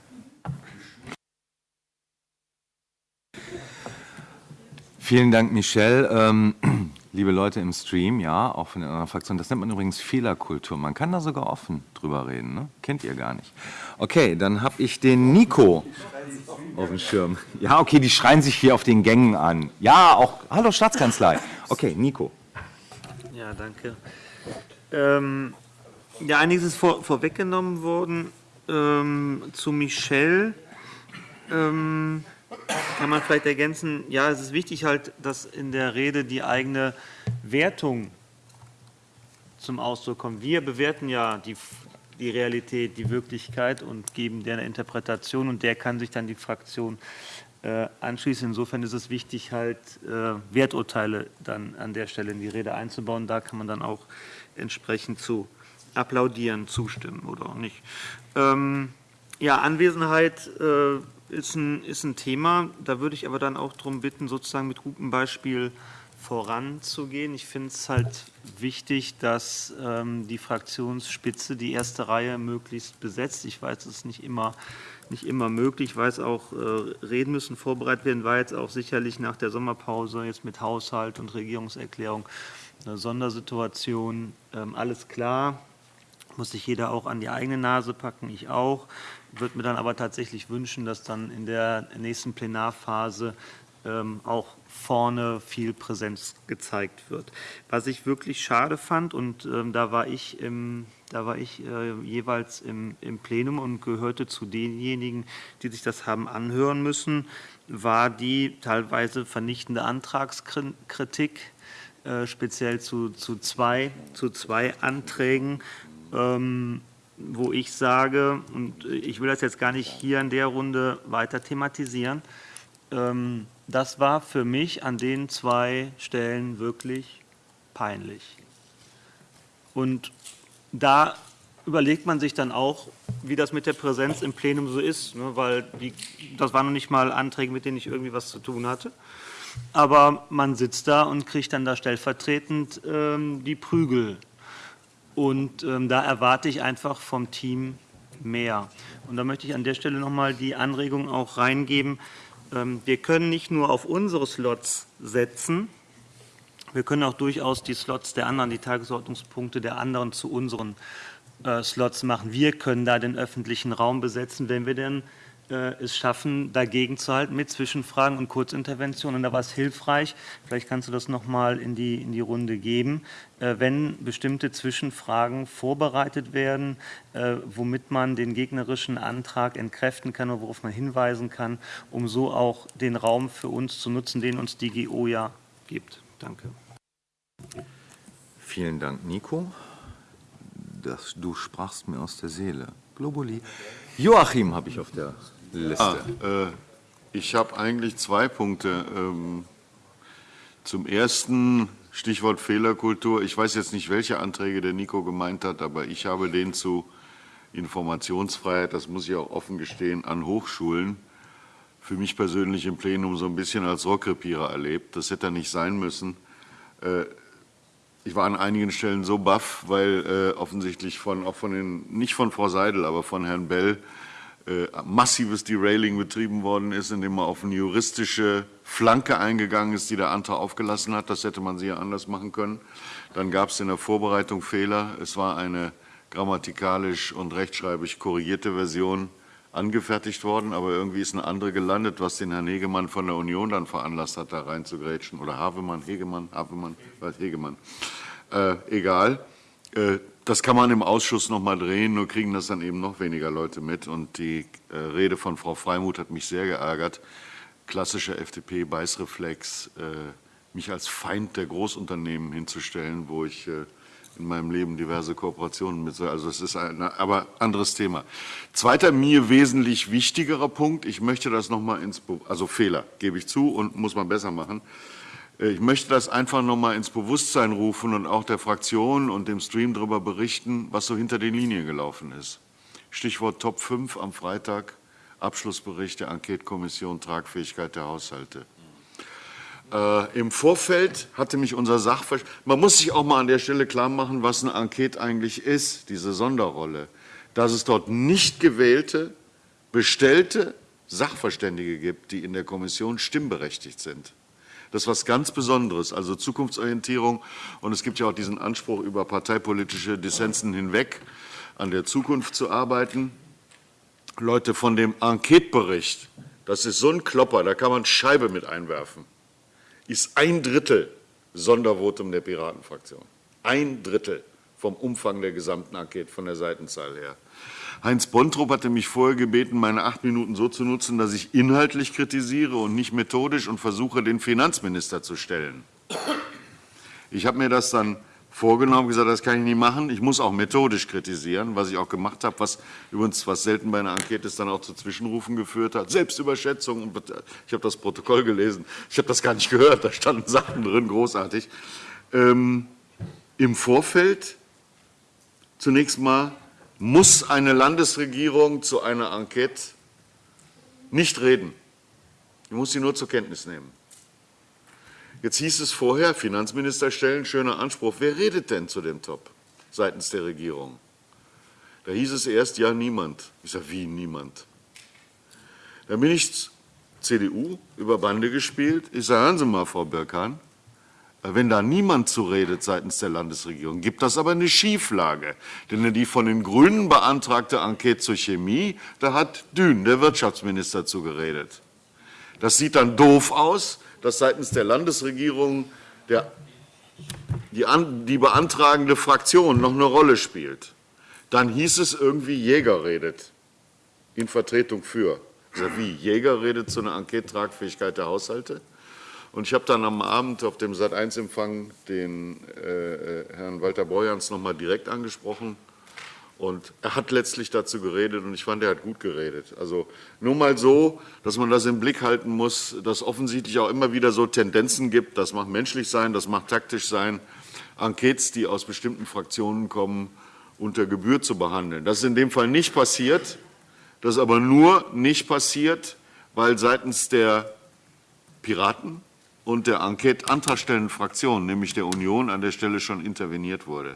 A: Vielen Dank, Michelle. Ähm, liebe Leute im Stream, ja, auch von den anderen Fraktionen, das nennt man übrigens Fehlerkultur. Man kann da sogar offen drüber reden, ne? kennt ihr gar nicht. Okay, dann habe ich den Nico auf dem Schirm. Ja, okay, die schreien sich hier auf den Gängen an. Ja, auch, hallo Staatskanzlei. Okay, Nico.
H: Ja, danke. Ähm, ja, einiges ist vor, vorweggenommen worden. Ähm, zu Michelle. Ähm, kann man vielleicht ergänzen, ja, es ist wichtig halt, dass in der Rede die eigene Wertung zum Ausdruck kommt. Wir bewerten ja die, die Realität, die Wirklichkeit und geben der eine Interpretation und der kann sich dann die Fraktion äh, anschließen. Insofern ist es wichtig, halt äh, Werturteile dann an der Stelle in die Rede einzubauen. Da kann man dann auch entsprechend zu applaudieren, zustimmen oder auch nicht. Ähm, ja, Anwesenheit äh, ist ein, ist ein Thema. Da würde ich aber dann auch darum bitten, sozusagen mit gutem Beispiel voranzugehen. Ich finde es halt wichtig, dass ähm, die Fraktionsspitze die erste Reihe möglichst besetzt. Ich weiß, es ist nicht immer, nicht immer möglich. Ich weiß auch, äh, Reden müssen vorbereitet werden, war jetzt auch sicherlich nach der Sommerpause jetzt mit Haushalt und Regierungserklärung eine Sondersituation. Ähm, alles klar, muss sich jeder auch an die eigene Nase packen, ich auch würde mir dann aber tatsächlich wünschen, dass dann in der nächsten Plenarphase ähm, auch vorne viel Präsenz gezeigt wird. Was ich wirklich schade fand, und ähm, da war ich, im, da war ich äh, jeweils im, im Plenum und gehörte zu denjenigen, die sich das haben anhören müssen, war die teilweise vernichtende Antragskritik, äh, speziell zu, zu, zwei, zu zwei Anträgen. Ähm, wo ich sage, und ich will das jetzt gar nicht hier in der Runde weiter thematisieren, ähm, das war für mich an den zwei Stellen wirklich peinlich. Und da überlegt man sich dann auch, wie das mit der Präsenz im Plenum so ist, ne, weil die, das waren noch nicht mal Anträge, mit denen ich irgendwie was zu tun hatte. Aber man sitzt da und kriegt dann da stellvertretend ähm, die Prügel und ähm, da erwarte ich einfach vom Team mehr. Und da möchte ich an der Stelle nochmal die Anregung auch reingeben. Ähm, wir können nicht nur auf unsere Slots setzen, wir können auch durchaus die Slots der anderen, die Tagesordnungspunkte der anderen zu unseren äh, Slots machen. Wir können da den öffentlichen Raum besetzen, wenn wir denn es schaffen, dagegen zu halten mit Zwischenfragen und Kurzinterventionen. Und da war es hilfreich, vielleicht kannst du das nochmal in die, in die Runde geben, äh, wenn bestimmte Zwischenfragen vorbereitet werden, äh, womit man den gegnerischen Antrag entkräften kann oder worauf man hinweisen kann, um so auch den Raum für uns zu nutzen, den uns die GO ja gibt. Danke.
A: Vielen Dank, Nico. Das, du sprachst mir aus der Seele. Globuli. Joachim habe ich auf der Liste.
F: Ah, äh, ich habe eigentlich zwei Punkte. Ähm, zum ersten Stichwort Fehlerkultur. Ich weiß jetzt nicht, welche Anträge der Nico gemeint hat, aber ich habe den zu Informationsfreiheit, das muss ich auch offen gestehen, an Hochschulen für mich persönlich im Plenum so ein bisschen als Rockrepierer erlebt. Das hätte nicht sein müssen. Äh, ich war an einigen Stellen so baff, weil äh, offensichtlich von, auch von den, nicht von Frau Seidel, aber von Herrn Bell massives Derailing betrieben worden ist, indem man auf eine juristische Flanke eingegangen ist, die der Antrag aufgelassen hat. Das hätte man sicher anders machen können. Dann gab es in der Vorbereitung Fehler. Es war eine grammatikalisch und rechtschreibig korrigierte Version angefertigt worden, aber irgendwie ist eine andere gelandet, was den Herrn Hegemann von der Union dann veranlasst hat, da reinzugrätschen. Oder Havemann, Hegemann, Havemann, Hegemann. Äh, egal. Äh, das kann man im Ausschuss noch mal drehen, nur kriegen das dann eben noch weniger Leute mit. Und die äh, Rede von Frau Freimuth hat mich sehr geärgert. Klassischer FDP-Beißreflex, äh, mich als Feind der Großunternehmen hinzustellen, wo ich äh, in meinem Leben diverse Kooperationen mit. Also es ist ein aber anderes Thema. Zweiter mir wesentlich wichtigerer Punkt. Ich möchte das noch mal ins also Fehler gebe ich zu und muss man besser machen. Äh, ich möchte das einfach noch mal ins Bewusstsein rufen und auch der Fraktion und dem Stream darüber berichten, was so hinter den Linien gelaufen ist. Stichwort Top 5 am Freitag, Abschlussbericht der Enquete-Kommission Tragfähigkeit der Haushalte. Äh, Im Vorfeld hatte mich unser Sachverstand, man muss sich auch mal an der Stelle klar machen, was eine Enquete eigentlich ist, diese Sonderrolle. Dass es dort nicht gewählte, bestellte Sachverständige gibt, die in der Kommission stimmberechtigt sind. Das ist was ganz Besonderes, also Zukunftsorientierung. Und es gibt ja auch diesen Anspruch, über parteipolitische Dissensen hinweg an der Zukunft zu arbeiten. Leute, von dem Enquetebericht, das ist so ein Klopper, da kann man Scheibe mit einwerfen, ist ein Drittel Sondervotum der Piratenfraktion. Ein Drittel vom Umfang der gesamten Enquete, von der Seitenzahl her. Heinz Bontrup hatte mich vorher gebeten, meine acht Minuten so zu nutzen, dass ich inhaltlich kritisiere und nicht methodisch und versuche, den Finanzminister zu stellen. Ich habe mir das dann vorgenommen, gesagt, das kann ich nicht machen. Ich muss auch methodisch kritisieren, was ich auch gemacht habe, was übrigens, was selten bei einer Enquete ist, dann auch zu Zwischenrufen geführt hat. Selbstüberschätzung. Ich habe das Protokoll gelesen. Ich habe das gar nicht gehört. Da standen Sachen drin, großartig. Ähm, Im Vorfeld zunächst mal muss eine Landesregierung zu einer Enquete nicht reden. Ich muss sie nur zur Kenntnis nehmen. Jetzt hieß es vorher, Finanzminister stellen, schöner Anspruch. Wer redet denn zu dem Top seitens der Regierung? Da hieß es erst, ja, niemand. Ich sage, wie niemand? Dann bin ich CDU über Bande gespielt. Ich sage, hören Sie mal, Frau Birkan, wenn da niemand zu redet seitens der Landesregierung, gibt das aber eine Schieflage. Denn die von den Grünen beantragte Enquete zur Chemie, da hat Dün, der Wirtschaftsminister, zu geredet. Das sieht dann doof aus, dass seitens der Landesregierung der, die, an, die beantragende Fraktion noch eine Rolle spielt. Dann hieß es irgendwie, Jäger redet in Vertretung für. Also wie, Jäger redet zu einer Enquete-Tragfähigkeit der Haushalte? Und ich habe dann am Abend auf dem Sat.1-Empfang den äh, äh, Herrn Walter Borjans noch mal direkt angesprochen. Und er hat letztlich dazu geredet und ich fand, er hat gut geredet. Also nur mal so, dass man das im Blick halten muss, dass offensichtlich auch immer wieder so Tendenzen gibt. Das mag menschlich sein, das mag taktisch sein, Enquetes, die aus bestimmten Fraktionen kommen, unter Gebühr zu behandeln. Das ist in dem Fall nicht passiert. Das ist aber nur nicht passiert, weil seitens der Piraten und der Enquete-antragstellenden Fraktion, nämlich der Union, an der Stelle schon interveniert wurde.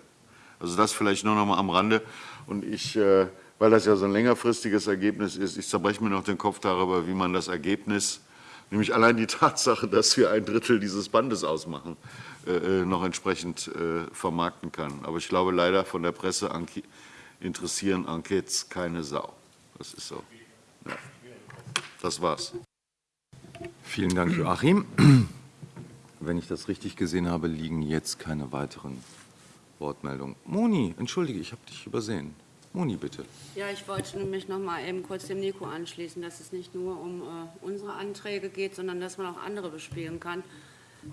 F: Also das vielleicht nur noch mal am Rande. Und ich, äh, weil das ja so ein längerfristiges Ergebnis ist, ich zerbreche mir noch den Kopf darüber, wie man das Ergebnis, nämlich allein die Tatsache, dass wir ein Drittel dieses Bandes ausmachen, äh, äh, noch entsprechend vermarkten kann. Aber ich glaube leider von der Presse interessieren Enquetes keine Sau. Das ist so. Ja. Das war's.
A: Vielen Dank, Joachim. Wenn ich das richtig gesehen habe, liegen jetzt keine weiteren Wortmeldungen. Moni, entschuldige, ich habe dich übersehen. Moni, bitte.
L: Ja, ich wollte mich noch mal eben kurz dem Nico anschließen, dass es nicht nur um äh, unsere Anträge geht, sondern dass man auch andere bespielen kann.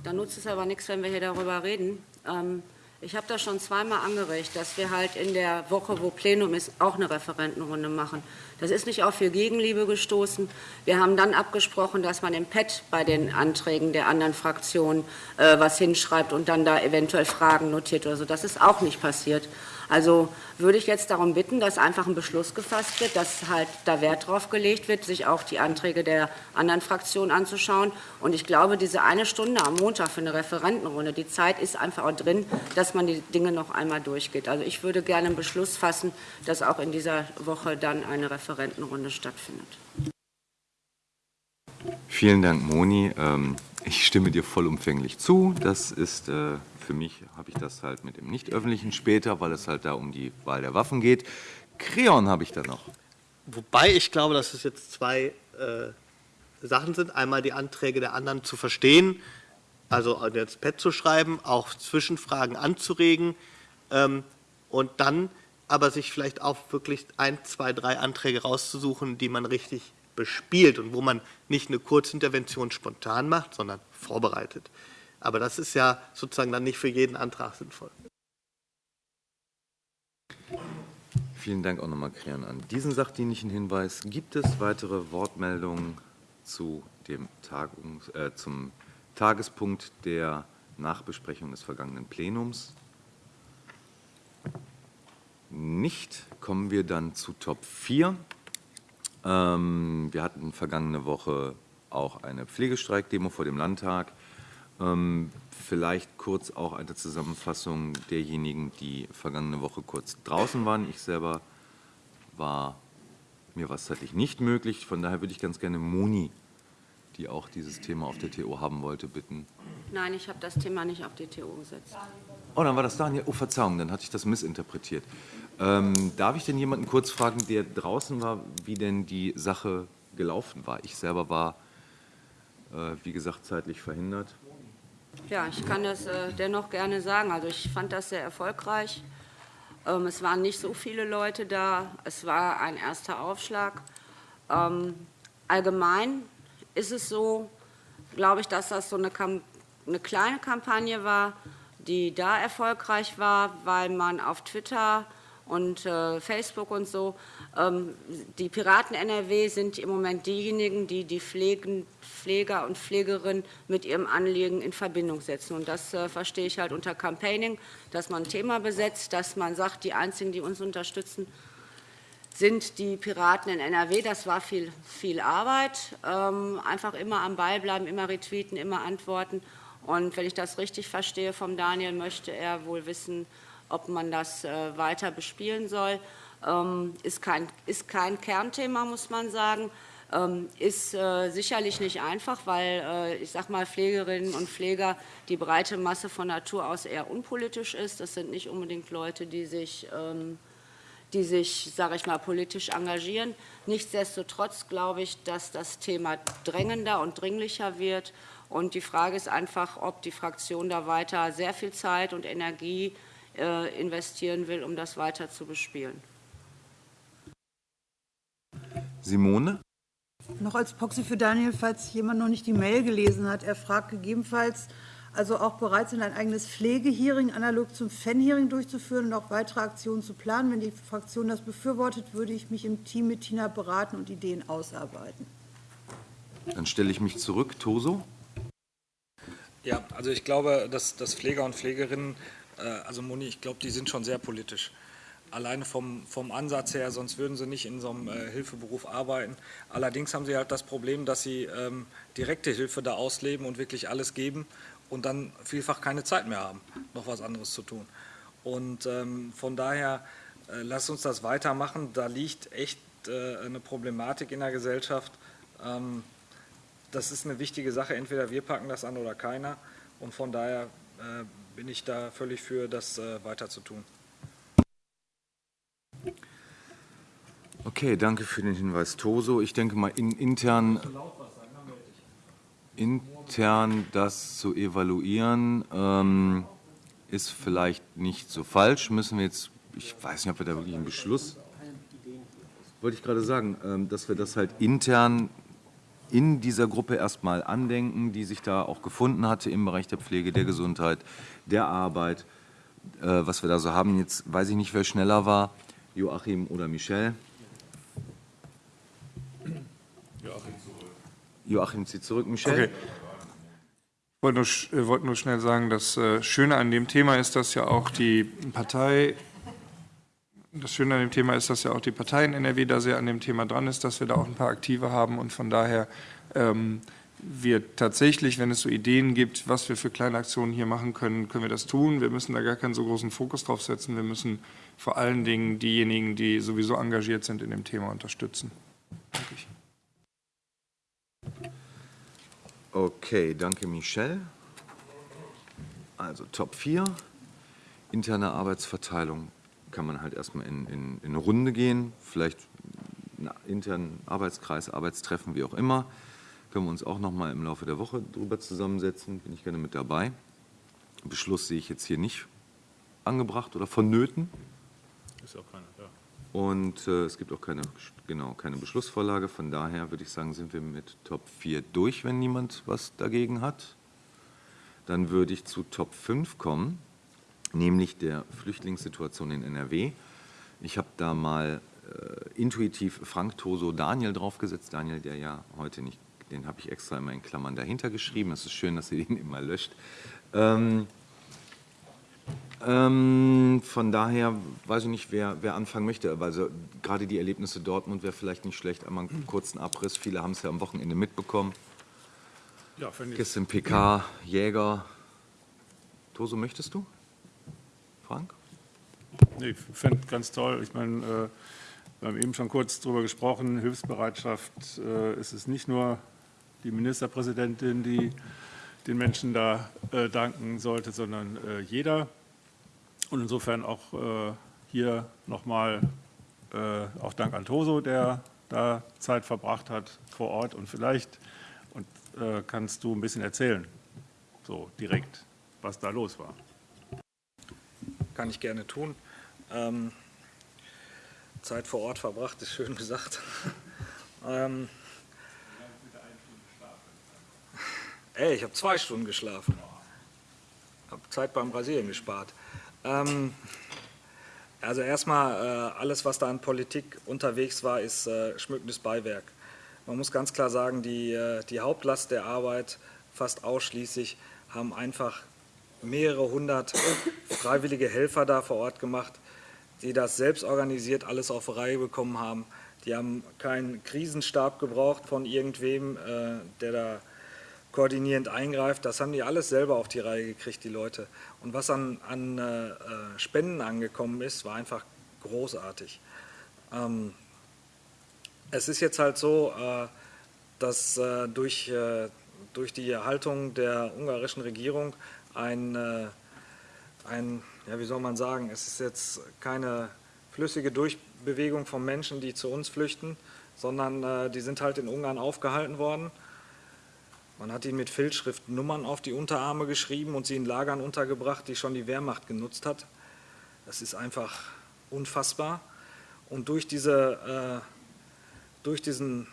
L: Da nutzt es aber nichts, wenn wir hier darüber reden. Ähm, ich habe das schon zweimal angeregt, dass wir halt in der Woche, wo Plenum ist, auch eine Referentenrunde machen. Das ist nicht auf viel Gegenliebe gestoßen. Wir haben dann abgesprochen, dass man im Pad bei den Anträgen der anderen Fraktionen äh, was hinschreibt und dann da eventuell Fragen notiert oder so. Das ist auch nicht passiert. Also würde ich jetzt darum bitten, dass einfach ein Beschluss gefasst wird, dass halt da Wert drauf gelegt wird, sich auch die Anträge der anderen Fraktionen anzuschauen. Und ich glaube, diese eine Stunde am Montag für eine Referentenrunde, die Zeit ist einfach auch drin, dass man die Dinge noch einmal durchgeht. Also ich würde gerne einen Beschluss fassen, dass auch in dieser Woche dann eine Referentenrunde stattfindet.
A: Vielen Dank, Moni. Ähm, ich stimme dir vollumfänglich zu. Das ist äh, für mich, habe ich das halt mit dem Nicht-Öffentlichen später, weil es halt da um die Wahl der Waffen geht. Kreon habe ich da noch.
C: Wobei ich glaube, dass es jetzt zwei äh, Sachen sind. Einmal die Anträge der anderen zu verstehen, also ins Pad zu schreiben, auch Zwischenfragen anzuregen ähm, und dann aber sich vielleicht auch wirklich ein, zwei, drei Anträge rauszusuchen, die man richtig bespielt und wo man nicht eine Kurzintervention spontan macht, sondern vorbereitet. Aber das ist ja sozusagen dann nicht für jeden Antrag sinnvoll.
A: Vielen Dank auch nochmal, Krian, an diesen sachdienlichen Hinweis. Gibt es weitere Wortmeldungen zu dem Tagungs-, äh, zum Tagespunkt der Nachbesprechung des vergangenen Plenums? Nicht. Kommen wir dann zu Top 4. Ähm, wir hatten vergangene Woche auch eine Pflegestreikdemo vor dem Landtag. Ähm, Vielleicht kurz auch eine Zusammenfassung derjenigen, die vergangene Woche kurz draußen waren. Ich selber war, mir war es zeitlich nicht möglich. Von daher würde ich ganz gerne Moni, die auch dieses Thema auf der TO haben wollte, bitten.
L: Nein, ich habe das Thema nicht auf die TO gesetzt.
A: Oh, dann war das Daniel. Oh, Verzeihung, dann hatte ich das missinterpretiert. Ähm, darf ich denn jemanden kurz fragen, der draußen war, wie denn die Sache gelaufen war? Ich selber war, äh, wie gesagt, zeitlich verhindert.
L: Ja, ich kann das äh, dennoch gerne sagen. Also ich fand das sehr erfolgreich. Ähm, es waren nicht so viele Leute da. Es war ein erster Aufschlag. Ähm, allgemein ist es so, glaube ich, dass das so eine, eine kleine Kampagne war, die da erfolgreich war, weil man auf Twitter und äh, Facebook und so. Ähm, die Piraten NRW sind im Moment diejenigen, die die Pflegen, Pfleger und Pflegerinnen mit ihrem Anliegen in Verbindung setzen. Und das äh, verstehe ich halt unter Campaigning, dass man ein Thema besetzt, dass man sagt, die Einzigen, die uns unterstützen, sind die Piraten in NRW. Das war viel, viel Arbeit. Ähm, einfach immer am Ball bleiben, immer retweeten, immer antworten. Und wenn ich das richtig verstehe vom Daniel, möchte er wohl wissen, ob man das äh, weiter bespielen soll. Ähm, ist kein, ist kein Kernthema, muss man sagen. Ähm, ist äh, sicherlich nicht einfach, weil äh, ich sage mal Pflegerinnen und Pfleger die breite Masse von Natur aus eher unpolitisch ist. Das sind nicht unbedingt Leute, die sich, ähm, die sich, sage ich mal, politisch engagieren. Nichtsdestotrotz glaube ich, dass das Thema drängender und dringlicher wird. Und die Frage ist einfach, ob die Fraktion da weiter sehr viel Zeit und Energie investieren will, um das weiter zu bespielen.
A: Simone?
G: Noch als Proxy für Daniel, falls jemand noch nicht die Mail gelesen hat. Er fragt gegebenenfalls, also auch bereit sind, ein eigenes Pflegehearing analog zum Fan-Hearing durchzuführen und auch weitere Aktionen zu planen. Wenn die Fraktion das befürwortet, würde ich mich im Team mit Tina beraten und Ideen ausarbeiten.
A: Dann stelle ich mich zurück. Toso?
J: Ja, also ich glaube, dass, dass Pfleger und Pflegerinnen äh, also Moni, ich glaube, die sind schon sehr politisch. Alleine vom, vom Ansatz her, sonst würden sie nicht in so einem äh, Hilfeberuf arbeiten. Allerdings haben sie halt das Problem, dass sie ähm, direkte Hilfe da ausleben und wirklich alles geben und dann vielfach keine Zeit mehr haben, noch was anderes zu tun. Und ähm, von daher, äh, lasst uns das weitermachen. Da liegt echt äh, eine Problematik in der Gesellschaft. Ähm, das ist eine wichtige Sache. Entweder wir packen das an oder keiner. Und von daher äh, bin ich da völlig für, das äh, weiter.
A: Okay, danke für den Hinweis, Toso. Ich denke mal, in, intern, intern das zu evaluieren, ähm, ist vielleicht nicht so falsch. Müssen wir jetzt, ich weiß nicht, ob wir da wirklich einen Beschluss, wollte ich gerade sagen, ähm, dass wir das halt intern in dieser Gruppe erstmal andenken, die sich da auch gefunden hatte im Bereich der Pflege, der Gesundheit, der Arbeit, äh, was wir da so haben. Jetzt weiß ich nicht, wer schneller war, Joachim oder Michel. Joachim zurück. Joachim zieht zurück. Michel? Okay.
K: Ich wollte nur, äh, wollte nur schnell sagen, das äh, Schöne an dem Thema ist, dass ja auch die Partei das Schöne an dem Thema ist, dass ja auch die Partei in NRW da sehr an dem Thema dran ist, dass wir da auch ein paar Aktive haben und von daher ähm, wir tatsächlich, wenn es so Ideen gibt, was wir für kleine Aktionen hier machen können, können wir das tun. Wir müssen da gar keinen so großen Fokus drauf setzen. Wir müssen vor allen Dingen diejenigen, die sowieso engagiert sind in dem Thema, unterstützen. Danke.
A: Okay, danke Michel. Also Top 4, interne Arbeitsverteilung kann man halt erstmal in, in, in eine Runde gehen, vielleicht einen internen Arbeitskreis, Arbeitstreffen, wie auch immer können wir uns auch noch mal im Laufe der Woche drüber zusammensetzen. Bin ich gerne mit dabei. Beschluss sehe ich jetzt hier nicht angebracht oder vonnöten. Ist auch keiner, ja. Und äh, es gibt auch keine, genau, keine Beschlussvorlage. Von daher würde ich sagen, sind wir mit Top 4 durch, wenn niemand was dagegen hat. Dann würde ich zu Top 5 kommen, nämlich der Flüchtlingssituation in NRW. Ich habe da mal äh, intuitiv Frank Toso Daniel draufgesetzt. Daniel, der ja heute nicht den habe ich extra immer in Klammern dahinter geschrieben. Es ist schön, dass ihr den immer löscht. Ähm, ähm, von daher weiß ich nicht, wer, wer anfangen möchte. Also gerade die Erlebnisse Dortmund wäre vielleicht nicht schlecht. Einmal einen kurzen Abriss. Viele haben es ja am Wochenende mitbekommen.
I: Ja.
A: Gestern PK, Jäger. Toso, möchtest du? Frank?
I: Nee, ich finde ganz toll. Ich meine, äh, wir haben eben schon kurz darüber gesprochen, Hilfsbereitschaft äh, ist es nicht nur die Ministerpräsidentin, die den Menschen da äh, danken sollte, sondern äh, jeder. Und insofern auch äh, hier nochmal äh, auch Dank an Toso, der da Zeit verbracht hat vor Ort. Und vielleicht und, äh, kannst du ein bisschen erzählen, so direkt, was da los war.
J: Kann ich gerne tun. Ähm, Zeit vor Ort verbracht, ist schön gesagt. ähm, ey, ich habe zwei Stunden geschlafen. Habe Zeit beim Rasieren gespart. Ähm, also erstmal, äh, alles, was da an Politik unterwegs war, ist äh, schmückendes Beiwerk. Man muss ganz klar sagen, die, äh, die Hauptlast der Arbeit fast ausschließlich haben einfach mehrere hundert freiwillige Helfer da vor Ort gemacht, die das selbst organisiert alles auf Reihe bekommen haben. Die haben keinen Krisenstab gebraucht von irgendwem, äh, der da koordinierend eingreift. Das haben die alles selber auf die Reihe gekriegt, die Leute. Und was an, an äh, Spenden angekommen ist, war einfach großartig. Ähm, es ist jetzt halt so, äh, dass äh, durch, äh, durch die Haltung der ungarischen Regierung ein, äh, ein, ja, wie soll man sagen, es ist jetzt keine flüssige Durchbewegung von Menschen, die zu uns flüchten, sondern äh, die sind halt in Ungarn aufgehalten worden. Man hat ihnen mit Filzschrift Nummern auf die Unterarme geschrieben und sie in Lagern untergebracht, die schon die Wehrmacht genutzt hat. Das ist einfach unfassbar. Und durch, diese, äh, durch diesen,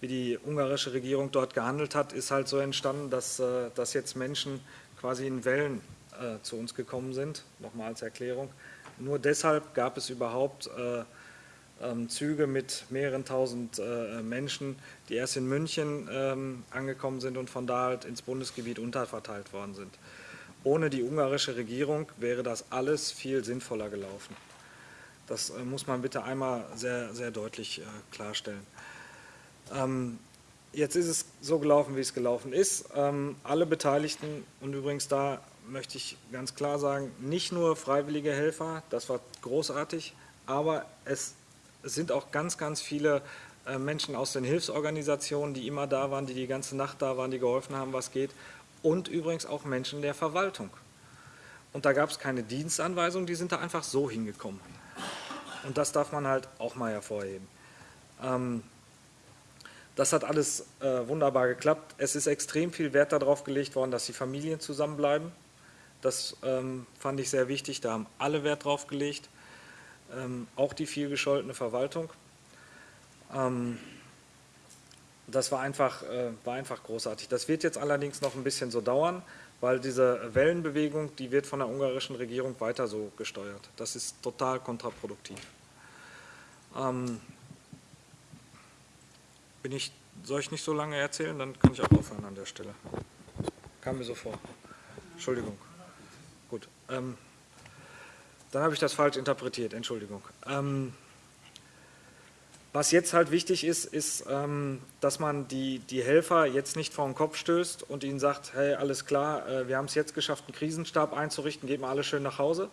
J: wie die ungarische Regierung dort gehandelt hat, ist halt so entstanden, dass, äh, dass jetzt Menschen quasi in Wellen äh, zu uns gekommen sind. Nochmal als Erklärung. Nur deshalb gab es überhaupt äh, ähm, Züge mit mehreren tausend äh, Menschen, die erst in München ähm, angekommen sind und von da halt ins Bundesgebiet unterverteilt worden sind. Ohne die ungarische Regierung wäre das alles viel sinnvoller gelaufen. Das äh, muss man bitte einmal sehr, sehr deutlich äh, klarstellen. Ähm, jetzt ist es so gelaufen, wie es gelaufen ist. Ähm, alle Beteiligten, und übrigens da möchte ich ganz klar sagen, nicht nur freiwillige Helfer, das war großartig, aber es sind auch ganz, ganz viele äh, Menschen aus den Hilfsorganisationen, die immer da waren, die die ganze Nacht da waren, die geholfen haben, was geht. Und übrigens auch Menschen der Verwaltung. Und da gab es keine Dienstanweisung, die sind da einfach so hingekommen. Und das darf man halt auch mal hervorheben. Ähm, das hat alles äh, wunderbar geklappt. Es ist extrem viel Wert darauf gelegt worden, dass die Familien zusammenbleiben. Das ähm, fand ich sehr wichtig, da haben alle Wert drauf gelegt, ähm, auch die viel gescholtene Verwaltung. Ähm, das war einfach, äh, war einfach großartig. Das wird jetzt allerdings noch ein bisschen so dauern, weil diese Wellenbewegung, die wird von der ungarischen Regierung weiter so gesteuert. Das ist total kontraproduktiv. Ähm, bin ich, soll ich nicht so lange erzählen? Dann kann ich auch aufhören an der Stelle. Kam mir so vor. Entschuldigung. Gut. Ähm, dann habe ich das falsch interpretiert, Entschuldigung. Ähm, was jetzt halt wichtig ist, ist, ähm, dass man die, die Helfer jetzt nicht vor den Kopf stößt und ihnen sagt, hey, alles klar, äh, wir haben es jetzt geschafft, einen Krisenstab einzurichten, geht mal alle schön nach Hause,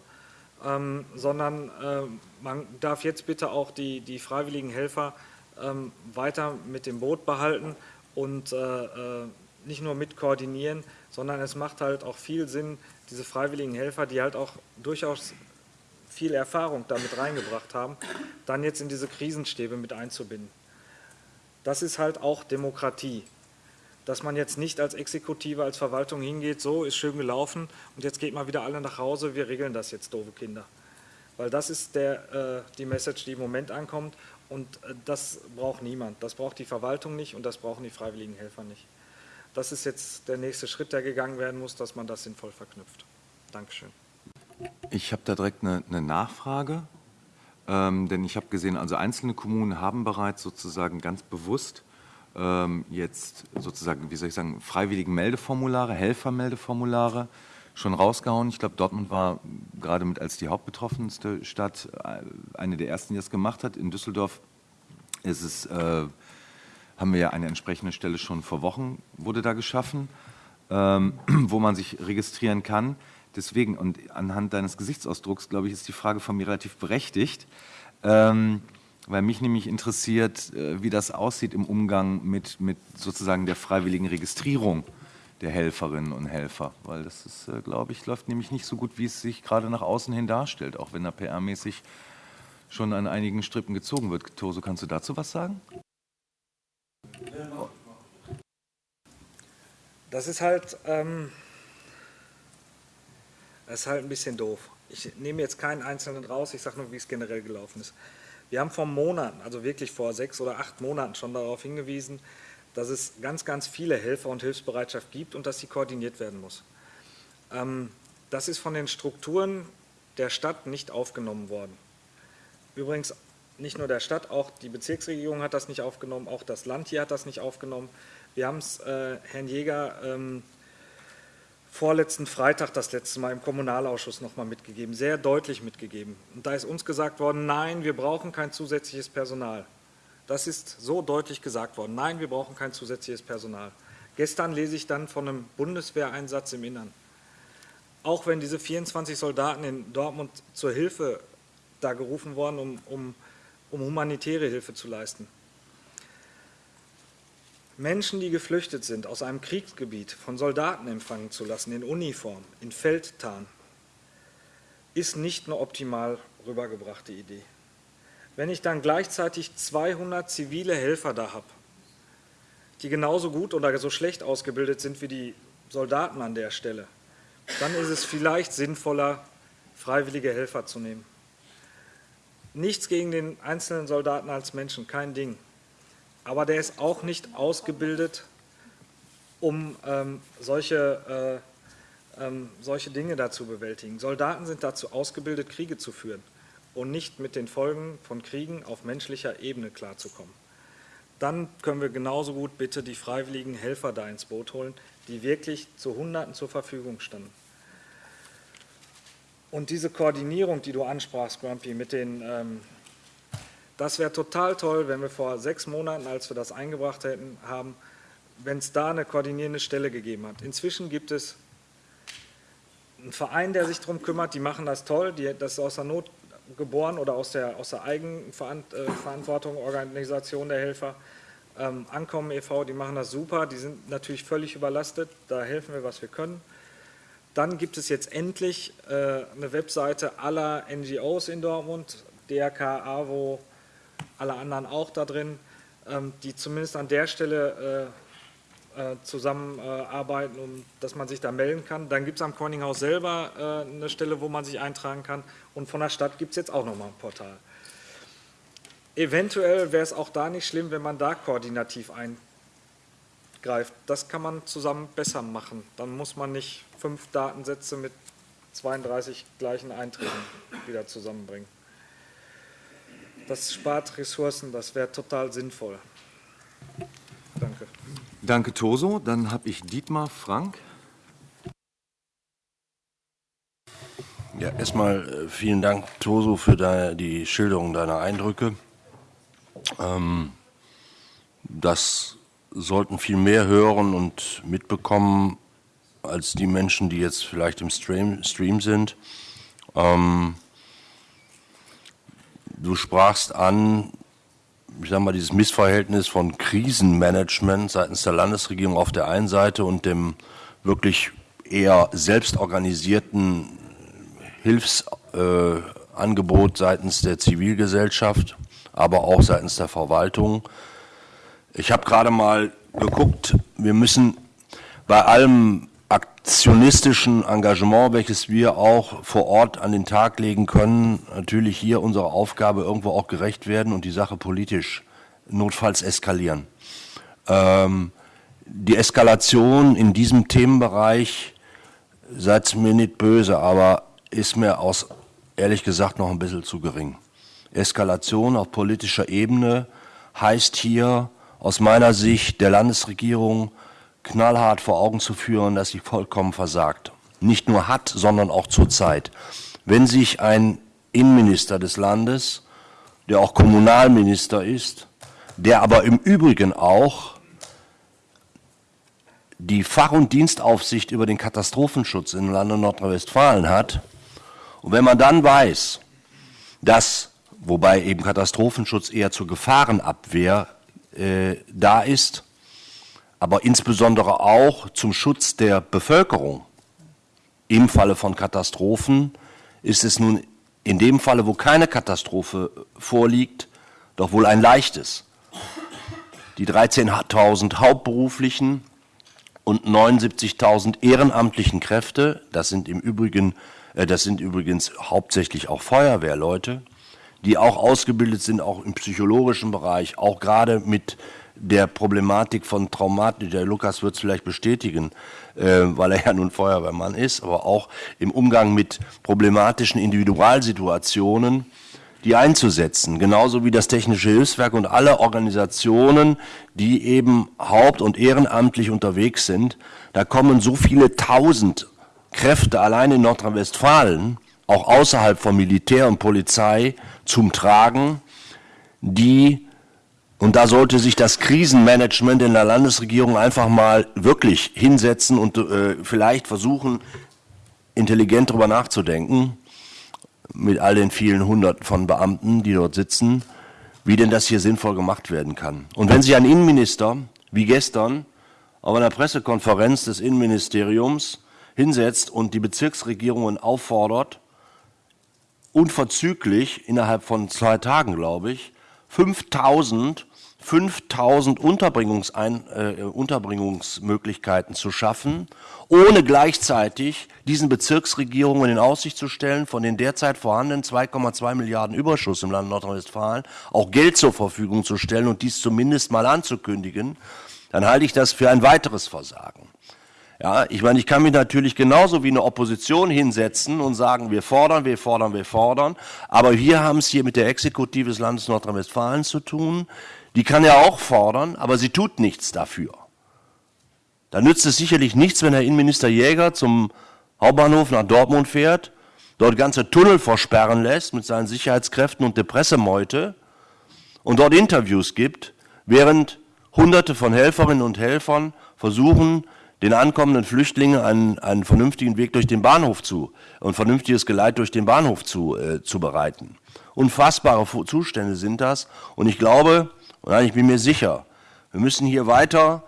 J: ähm, sondern äh, man darf jetzt bitte auch die, die freiwilligen Helfer ähm, weiter mit dem Boot behalten und äh, äh nicht nur mit koordinieren, sondern es macht halt auch viel Sinn, diese freiwilligen Helfer, die halt auch durchaus viel Erfahrung damit reingebracht haben, dann jetzt in diese Krisenstäbe mit einzubinden. Das ist halt auch Demokratie. Dass man jetzt nicht als Exekutive, als Verwaltung hingeht, so ist schön gelaufen und jetzt geht mal wieder alle nach Hause, wir regeln das jetzt, doofe Kinder. Weil das ist der, äh, die Message, die im Moment ankommt und äh, das braucht niemand. Das braucht die Verwaltung nicht und das brauchen die freiwilligen Helfer nicht. Das ist jetzt der nächste Schritt, der gegangen werden muss, dass man das sinnvoll verknüpft. Dankeschön.
A: Ich habe da direkt eine, eine Nachfrage, ähm, denn ich habe gesehen, also einzelne Kommunen haben bereits sozusagen ganz bewusst ähm, jetzt sozusagen, wie soll ich sagen, freiwilligen Meldeformulare, Helfermeldeformulare schon rausgehauen. Ich glaube, Dortmund war gerade mit als die hauptbetroffenste Stadt äh, eine der ersten, die das gemacht hat. In Düsseldorf ist es, äh, haben wir ja eine entsprechende Stelle schon vor Wochen, wurde da geschaffen, ähm, wo man sich registrieren kann. Deswegen, und anhand deines Gesichtsausdrucks, glaube ich, ist die Frage von mir relativ berechtigt, ähm, weil mich nämlich interessiert, äh, wie das aussieht im Umgang mit, mit sozusagen der freiwilligen Registrierung der Helferinnen und Helfer, weil das ist, äh, glaube ich, läuft nämlich nicht so gut, wie es sich gerade nach außen hin darstellt, auch wenn da PR-mäßig schon an einigen Strippen gezogen wird. Toso, kannst du dazu was sagen?
J: Das ist halt, ähm, das ist halt ein bisschen doof. Ich nehme jetzt keinen einzelnen raus, ich sage nur, wie es generell gelaufen ist. Wir haben vor Monaten, also wirklich vor sechs oder acht Monaten schon darauf hingewiesen, dass es ganz, ganz viele Helfer und Hilfsbereitschaft gibt und dass sie koordiniert werden muss. Ähm, das ist von den Strukturen der Stadt nicht aufgenommen worden. Übrigens nicht nur der Stadt, auch die Bezirksregierung hat das nicht aufgenommen, auch das Land hier hat das nicht aufgenommen. Wir haben es äh, Herrn Jäger ähm, vorletzten Freitag das letzte Mal im Kommunalausschuss nochmal mitgegeben, sehr deutlich mitgegeben. Und da ist uns gesagt worden, nein, wir brauchen kein zusätzliches Personal. Das ist so deutlich gesagt worden. Nein, wir brauchen kein zusätzliches Personal. Gestern lese ich dann von einem Bundeswehreinsatz im Innern. Auch wenn diese 24 Soldaten in Dortmund zur Hilfe da gerufen worden, um, um, um humanitäre Hilfe zu leisten. Menschen, die geflüchtet sind, aus einem Kriegsgebiet von Soldaten empfangen zu lassen, in Uniform, in Feldtarn, ist nicht eine optimal rübergebrachte Idee. Wenn ich dann gleichzeitig 200 zivile Helfer da habe, die genauso gut oder so schlecht ausgebildet sind wie die Soldaten an der Stelle, dann ist es vielleicht sinnvoller, freiwillige Helfer zu nehmen. Nichts gegen den einzelnen Soldaten als Menschen, kein Ding. Aber der ist auch nicht ausgebildet, um ähm, solche, äh, ähm, solche Dinge da zu bewältigen. Soldaten sind dazu ausgebildet, Kriege zu führen und nicht mit den Folgen von Kriegen auf menschlicher Ebene klarzukommen. Dann können wir genauso gut bitte die freiwilligen Helfer da ins Boot holen, die wirklich zu Hunderten zur Verfügung standen. Und diese Koordinierung, die du ansprachst, Grumpy, mit den, ähm, das wäre total toll, wenn wir vor sechs Monaten, als wir das eingebracht hätten, haben, wenn es da eine koordinierende Stelle gegeben hat. Inzwischen gibt es einen Verein, der sich darum kümmert, die machen das toll, die, das ist aus der Not geboren oder aus der, aus der Eigenverantwortung, Organisation der Helfer. Ähm, Ankommen e.V., die machen das super, die sind natürlich völlig überlastet, da helfen wir, was wir können. Dann gibt es jetzt endlich äh, eine Webseite aller NGOs in Dortmund, DRK, AWO, alle anderen auch da drin, ähm, die zumindest an der Stelle äh, äh, zusammenarbeiten, um, dass man sich da melden kann. Dann gibt es am Corninghaus selber äh, eine Stelle, wo man sich eintragen kann und von der Stadt gibt es jetzt auch nochmal ein Portal. Eventuell wäre es auch da nicht schlimm, wenn man da koordinativ ein greift. Das kann man zusammen besser machen. Dann muss man nicht fünf Datensätze mit 32 gleichen Einträgen wieder zusammenbringen. Das spart Ressourcen, das wäre total sinnvoll. Danke.
A: Danke, Toso. Dann habe ich Dietmar Frank.
D: Ja, erstmal äh, vielen Dank, Toso, für deine, die Schilderung deiner Eindrücke. Ähm, das sollten viel mehr hören und mitbekommen als die Menschen, die jetzt vielleicht im Stream, Stream sind. Ähm, du sprachst an, ich sag mal, dieses Missverhältnis von Krisenmanagement seitens der Landesregierung auf der einen Seite und dem wirklich eher selbstorganisierten Hilfsangebot äh, seitens der Zivilgesellschaft, aber auch seitens der Verwaltung. Ich habe gerade mal geguckt, wir müssen bei allem aktionistischen Engagement, welches wir auch vor Ort an den Tag legen können, natürlich hier unserer Aufgabe irgendwo auch gerecht werden und die Sache politisch notfalls eskalieren. Ähm, die Eskalation in diesem Themenbereich, seid mir nicht böse, aber ist mir aus ehrlich gesagt noch ein bisschen zu gering. Eskalation auf politischer Ebene heißt hier aus meiner Sicht der Landesregierung knallhart vor Augen zu führen, dass sie vollkommen versagt. Nicht nur hat, sondern auch zurzeit. Wenn sich ein Innenminister des Landes, der auch Kommunalminister ist, der aber im Übrigen auch die Fach- und Dienstaufsicht über den Katastrophenschutz im Lande Nordrhein-Westfalen hat. Und wenn man dann weiß, dass, wobei eben Katastrophenschutz eher zur Gefahrenabwehr äh, da ist, aber insbesondere auch zum Schutz der Bevölkerung im Falle von Katastrophen, ist es nun in dem Falle, wo keine Katastrophe vorliegt, doch wohl ein leichtes. Die 13.000 hauptberuflichen und 79.000 ehrenamtlichen Kräfte, das sind im Übrigen, äh, das sind übrigens hauptsächlich auch Feuerwehrleute, die auch ausgebildet sind, auch im psychologischen Bereich, auch gerade mit der Problematik von Traumatik, der Lukas wird es vielleicht bestätigen, äh, weil er ja nun Feuerwehrmann ist, aber auch im Umgang mit problematischen Individualsituationen, die einzusetzen. Genauso wie das Technische Hilfswerk und alle Organisationen, die eben haupt- und ehrenamtlich unterwegs sind. Da kommen so viele tausend Kräfte allein in Nordrhein-Westfalen, auch außerhalb von Militär und Polizei, zum Tragen, die und da sollte sich das Krisenmanagement in der Landesregierung einfach mal wirklich hinsetzen und äh, vielleicht versuchen, intelligent darüber nachzudenken, mit all den vielen Hunderten von Beamten, die dort sitzen, wie denn das hier sinnvoll gemacht werden kann. Und wenn sich ein Innenminister, wie gestern, auf einer Pressekonferenz des Innenministeriums hinsetzt und die Bezirksregierungen auffordert, unverzüglich innerhalb von zwei Tagen, glaube ich, 5000 5000 Unterbringungsein, äh, Unterbringungsmöglichkeiten zu schaffen, ohne gleichzeitig diesen Bezirksregierungen in Aussicht zu stellen, von den derzeit vorhandenen 2,2 Milliarden Überschuss im Land Nordrhein-Westfalen auch Geld zur Verfügung zu stellen und dies zumindest mal anzukündigen, dann halte ich das für ein weiteres Versagen. Ja, ich meine, ich kann mich natürlich genauso wie eine Opposition hinsetzen und sagen, wir fordern, wir fordern, wir fordern. Aber wir haben es hier mit der Exekutive des Landes Nordrhein-Westfalen zu tun, die kann ja auch fordern, aber sie tut nichts dafür. Da nützt es sicherlich nichts, wenn Herr Innenminister Jäger zum Hauptbahnhof nach Dortmund fährt, dort ganze Tunnel versperren lässt mit seinen Sicherheitskräften und der Pressemeute und dort Interviews gibt, während Hunderte von Helferinnen und Helfern versuchen, den ankommenden Flüchtlingen einen, einen vernünftigen Weg durch den Bahnhof zu, ein vernünftiges Geleit durch den Bahnhof zu, äh, zu bereiten. Unfassbare Zustände sind das. Und ich glaube, und ich bin mir sicher, wir müssen hier weiter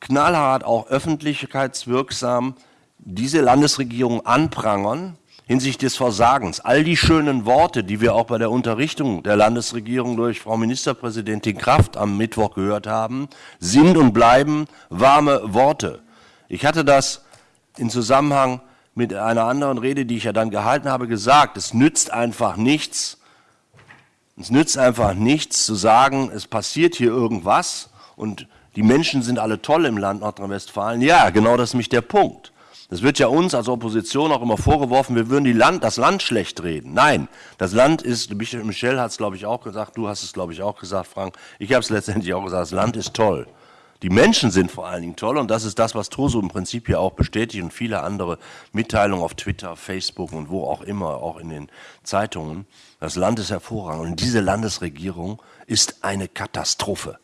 D: knallhart, auch öffentlichkeitswirksam diese Landesregierung anprangern hinsichtlich des Versagens. All die schönen Worte, die wir auch bei der Unterrichtung der Landesregierung durch Frau Ministerpräsidentin Kraft am Mittwoch gehört haben, sind und bleiben warme Worte. Ich hatte das in Zusammenhang mit einer anderen Rede, die ich ja dann gehalten habe, gesagt. Es nützt einfach nichts, es nützt einfach nichts zu sagen, es passiert hier irgendwas und die Menschen sind alle toll im Land Nordrhein-Westfalen. Ja, genau das ist nämlich der Punkt. Das wird ja uns als Opposition auch immer vorgeworfen, wir würden Land, das Land schlecht reden. Nein, das Land ist, Michel hat es glaube ich auch gesagt, du hast es glaube ich auch gesagt, Frank, ich habe es letztendlich auch gesagt, das Land ist toll. Die Menschen sind vor allen Dingen toll und das ist das, was Toso im Prinzip hier auch bestätigt und viele andere Mitteilungen auf Twitter, Facebook und wo auch immer, auch in den Zeitungen. Das Land ist hervorragend und diese Landesregierung ist eine Katastrophe.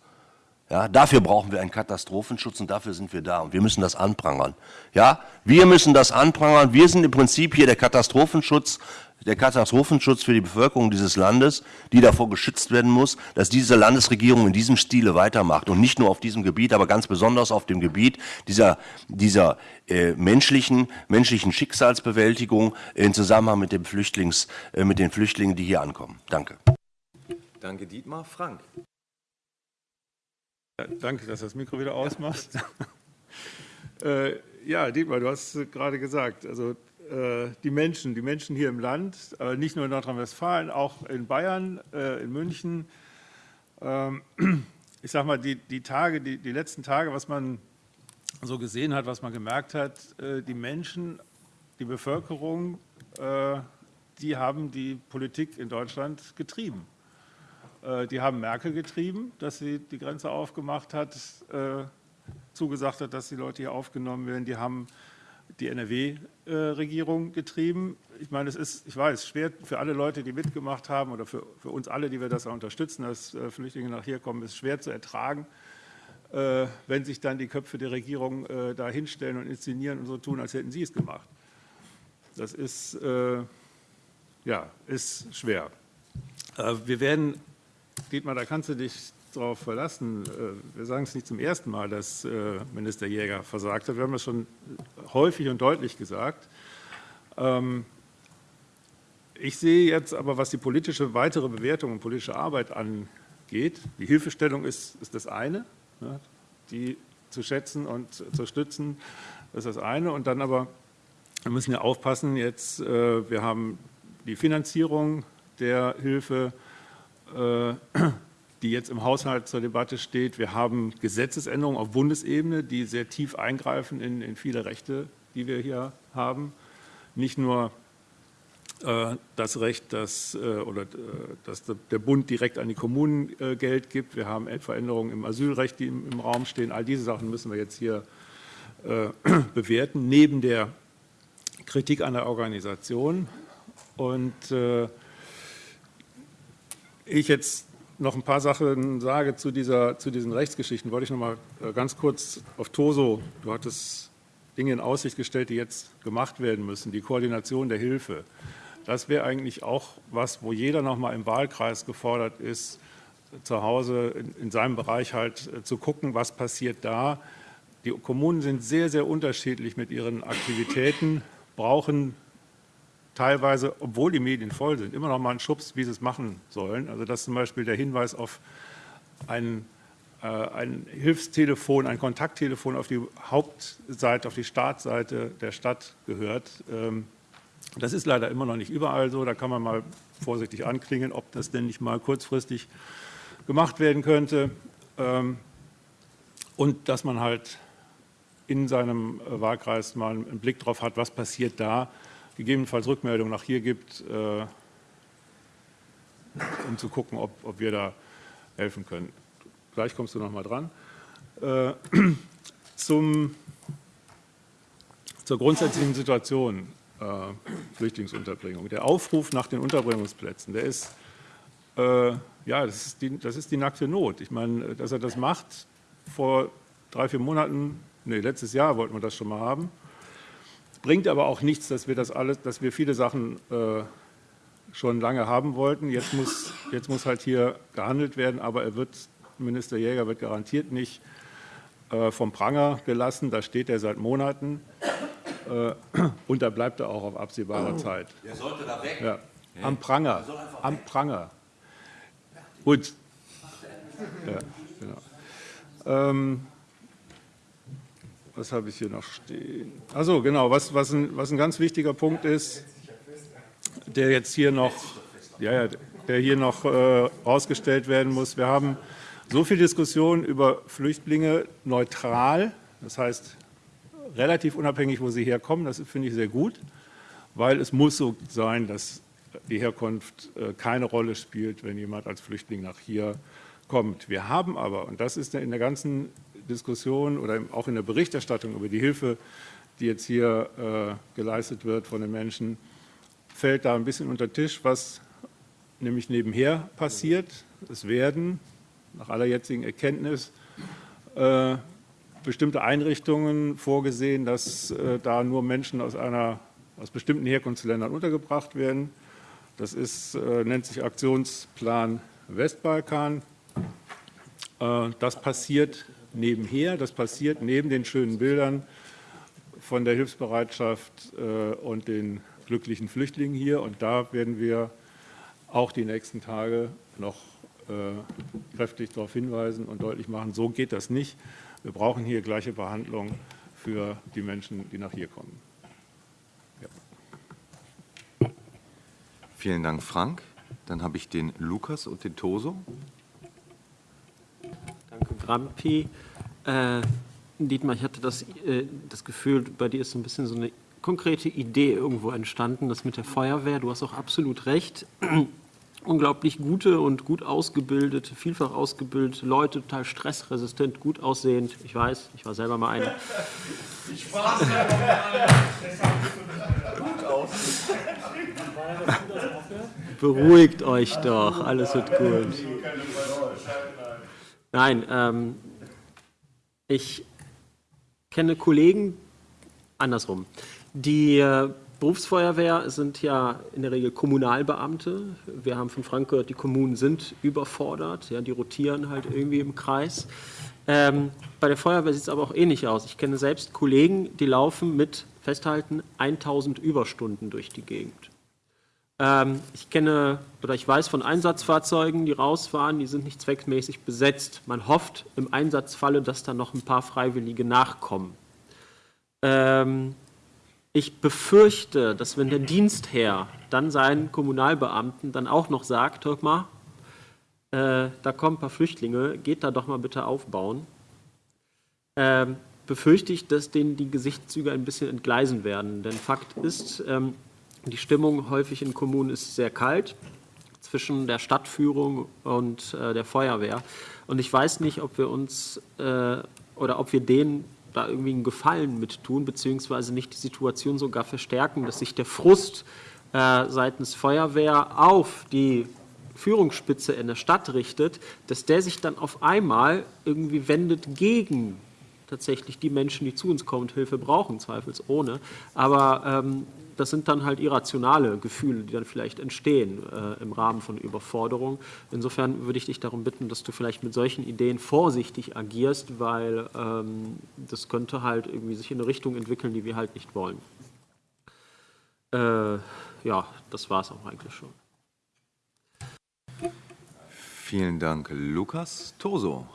D: Ja, dafür brauchen wir einen Katastrophenschutz und dafür sind wir da und wir müssen das anprangern. Ja, wir müssen das anprangern. Wir sind im Prinzip hier der Katastrophenschutz der Katastrophenschutz für die Bevölkerung dieses Landes, die davor geschützt werden muss, dass diese Landesregierung in diesem Stile weitermacht und nicht nur auf diesem Gebiet, aber ganz besonders auf dem Gebiet dieser, dieser äh, menschlichen, menschlichen Schicksalsbewältigung in Zusammenhang mit, dem Flüchtlings, äh, mit den Flüchtlingen, die hier ankommen. Danke.
A: Danke, Dietmar. Frank.
I: Ja, danke, dass das Mikro wieder ausmacht. äh, ja, Dietmar, du hast gerade gesagt, also die Menschen, die Menschen hier im Land, nicht nur in Nordrhein-Westfalen, auch in Bayern, äh, in München. Ähm, ich sage mal, die, die Tage, die, die letzten Tage, was man so gesehen hat, was man gemerkt hat, äh, die Menschen, die Bevölkerung, die haben die Politik in Deutschland getrieben. Die haben Merkel getrieben, dass sie die Grenze aufgemacht hat, zugesagt hat, dass die Leute hier aufgenommen werden. Die haben die NRW Nichtregierung getrieben. Ich meine, es ist, ich weiß, schwer für alle Leute, die mitgemacht haben oder für, für uns alle, die wir das auch unterstützen, dass äh, Flüchtlinge nach hier kommen, ist schwer zu ertragen, äh, wenn sich dann die Köpfe der Regierung äh, da hinstellen und inszenieren und so tun, als hätten sie es gemacht. Das ist, äh, ja, ist schwer. Äh, wir werden, Dietmar, da kannst du dich darauf verlassen. Äh, wir sagen es nicht zum ersten Mal, dass äh, Minister Jäger versagt hat. Wir haben das schon häufig und deutlich gesagt. Ähm, ich sehe jetzt aber, was die politische weitere Bewertung und politische Arbeit angeht, die Hilfestellung ist, ist das eine, ne, die zu schätzen und zu stützen, ist das eine. Und dann aber, wir müssen ja aufpassen, jetzt, äh, wir haben die Finanzierung der Hilfe, die jetzt im Haushalt zur Debatte steht. Wir haben Gesetzesänderungen auf Bundesebene, die sehr tief eingreifen in, in viele Rechte, die wir hier haben. Nicht nur äh, das Recht, dass, äh, oder, äh, dass der Bund direkt an die Kommunen Geld gibt. Wir haben Veränderungen im Asylrecht, die im, Raum stehen. All diese Sachen müssen wir jetzt hier bewerten, neben der Kritik an der Organisation. Und ich jetzt noch ein paar Sachen sage zu, dieser, zu diesen Rechtsgeschichten, wollte ich noch mal äh, ganz kurz auf Toso, du hattest Dinge in Aussicht gestellt, die jetzt gemacht werden müssen, die Koordination der Hilfe. Das wäre eigentlich auch was, wo jeder noch mal im Wahlkreis gefordert ist, zu Hause in, in seinem Bereich halt äh, zu gucken, was passiert da. Die Kommunen sind sehr, sehr unterschiedlich mit ihren Aktivitäten, brauchen teilweise, obwohl die Medien voll sind, immer noch mal einen Schubs, wie sie es machen sollen. Also dass zum Beispiel der Hinweis auf ein, äh, ein Hilfstelefon, ein Kontakttelefon auf die Hauptseite, auf die Startseite der Stadt gehört. Ähm, das ist leider immer noch nicht überall so. Da kann man mal vorsichtig anklingen, ob das denn nicht mal kurzfristig gemacht werden könnte. Ähm, und dass man halt in seinem äh, Wahlkreis mal einen Blick drauf hat, was passiert da, gegebenenfalls Rückmeldungen nach hier gibt, äh, um zu gucken, ob, ob wir da helfen können. Gleich kommst du noch mal dran. Äh, zum, zur grundsätzlichen Situation äh, Flüchtlingsunterbringung. Der Aufruf nach den Unterbringungsplätzen, der ist, äh, ja, das ist, die, das ist die nackte Not. Ich meine, dass er das macht, vor drei, vier Monaten, nee, letztes Jahr wollten wir das schon mal haben, Bringt aber auch nichts, dass wir das alles, dass wir viele Sachen äh, schon lange haben wollten. Jetzt muss, jetzt muss halt hier gehandelt werden, aber er wird, Minister Jäger wird garantiert nicht äh, vom Pranger gelassen. Da steht er seit Monaten äh, und da bleibt er auch auf absehbare oh, Zeit.
M: Der sollte da weg.
I: Ja. Am Pranger. Am Pranger. Gut. Ja, genau. Ähm, was habe ich hier noch stehen? Also genau, was, was, ein, was ein ganz wichtiger Punkt ist, der jetzt hier noch, ja, der hier noch äh, ausgestellt werden muss. Wir haben so viel Diskussion über Flüchtlinge neutral, das heißt relativ unabhängig, wo sie herkommen. Das finde ich sehr gut, weil es muss so sein, dass die Herkunft äh, keine Rolle spielt, wenn jemand als Flüchtling nach hier kommt. Wir haben aber, und das ist in der ganzen Diskussion oder auch in der Berichterstattung über die Hilfe, die jetzt hier äh, geleistet wird von den Menschen, fällt da ein bisschen unter Tisch, was nämlich nebenher passiert. Es werden nach aller jetzigen Erkenntnis äh, bestimmte Einrichtungen vorgesehen, dass äh, da nur Menschen aus, einer, aus bestimmten Herkunftsländern untergebracht werden. Das ist, nennt sich Aktionsplan Westbalkan. Das passiert nebenher. Das passiert neben den schönen Bildern von der Hilfsbereitschaft äh, und den glücklichen Flüchtlingen hier. Und da werden wir auch die nächsten Tage noch äh, kräftig darauf hinweisen und deutlich machen, so geht das nicht. Wir brauchen hier gleiche Behandlung für die Menschen, die nach hier kommen.
A: Ja. Vielen Dank, Frank. Dann habe ich den Lukas und den Toso.
N: Grampi. Äh, Dietmar, ich hatte das, äh, das Gefühl, bei dir ist so ein bisschen so eine konkrete Idee irgendwo entstanden, das mit der Feuerwehr. Du hast auch absolut recht. unglaublich gute und gut ausgebildete, vielfach ausgebildete Leute, total stressresistent, gut aussehend. Ich weiß, ich war selber mal einer.
O: Ich war selber mal einer. Gut aus.
N: Beruhigt euch doch, alles wird gut. Nein, ähm, ich kenne Kollegen, andersrum, die äh, Berufsfeuerwehr sind ja in der Regel Kommunalbeamte. Wir haben von Frank gehört, die Kommunen sind überfordert, ja, die rotieren halt irgendwie im Kreis. Ähm, bei der Feuerwehr sieht es aber auch ähnlich aus. Ich kenne selbst Kollegen, die laufen mit, festhalten, 1000 Überstunden durch die Gegend. Ähm, ich kenne oder ich weiß von Einsatzfahrzeugen, die rausfahren, die sind nicht zweckmäßig besetzt. Man hofft im Einsatzfalle, dass da noch ein paar Freiwillige nachkommen. Ähm, ich befürchte, dass wenn der Dienstherr dann seinen Kommunalbeamten dann auch noch sagt, hör mal, äh, da kommen ein paar Flüchtlinge, geht da doch mal bitte aufbauen, ähm, befürchte ich, dass denen die Gesichtszüge ein bisschen entgleisen werden. Denn Fakt ist, ähm, die Stimmung häufig in Kommunen ist sehr kalt zwischen der Stadtführung und äh, der Feuerwehr. Und ich weiß nicht, ob wir uns äh, oder ob wir denen da irgendwie einen Gefallen mit tun, beziehungsweise nicht die Situation sogar verstärken, dass sich der Frust äh, seitens Feuerwehr auf die Führungsspitze in der Stadt richtet, dass der sich dann auf einmal irgendwie wendet gegen tatsächlich die Menschen, die zu uns kommen und Hilfe brauchen, zweifelsohne. Aber ähm, das sind dann halt irrationale Gefühle, die dann vielleicht entstehen äh, im Rahmen von Überforderung. Insofern würde ich dich darum bitten, dass du vielleicht mit solchen Ideen vorsichtig agierst, weil ähm, das könnte halt irgendwie sich in eine Richtung entwickeln, die wir halt nicht wollen. Äh, ja, das war es auch eigentlich schon.
A: Vielen Dank, Lukas. Toso.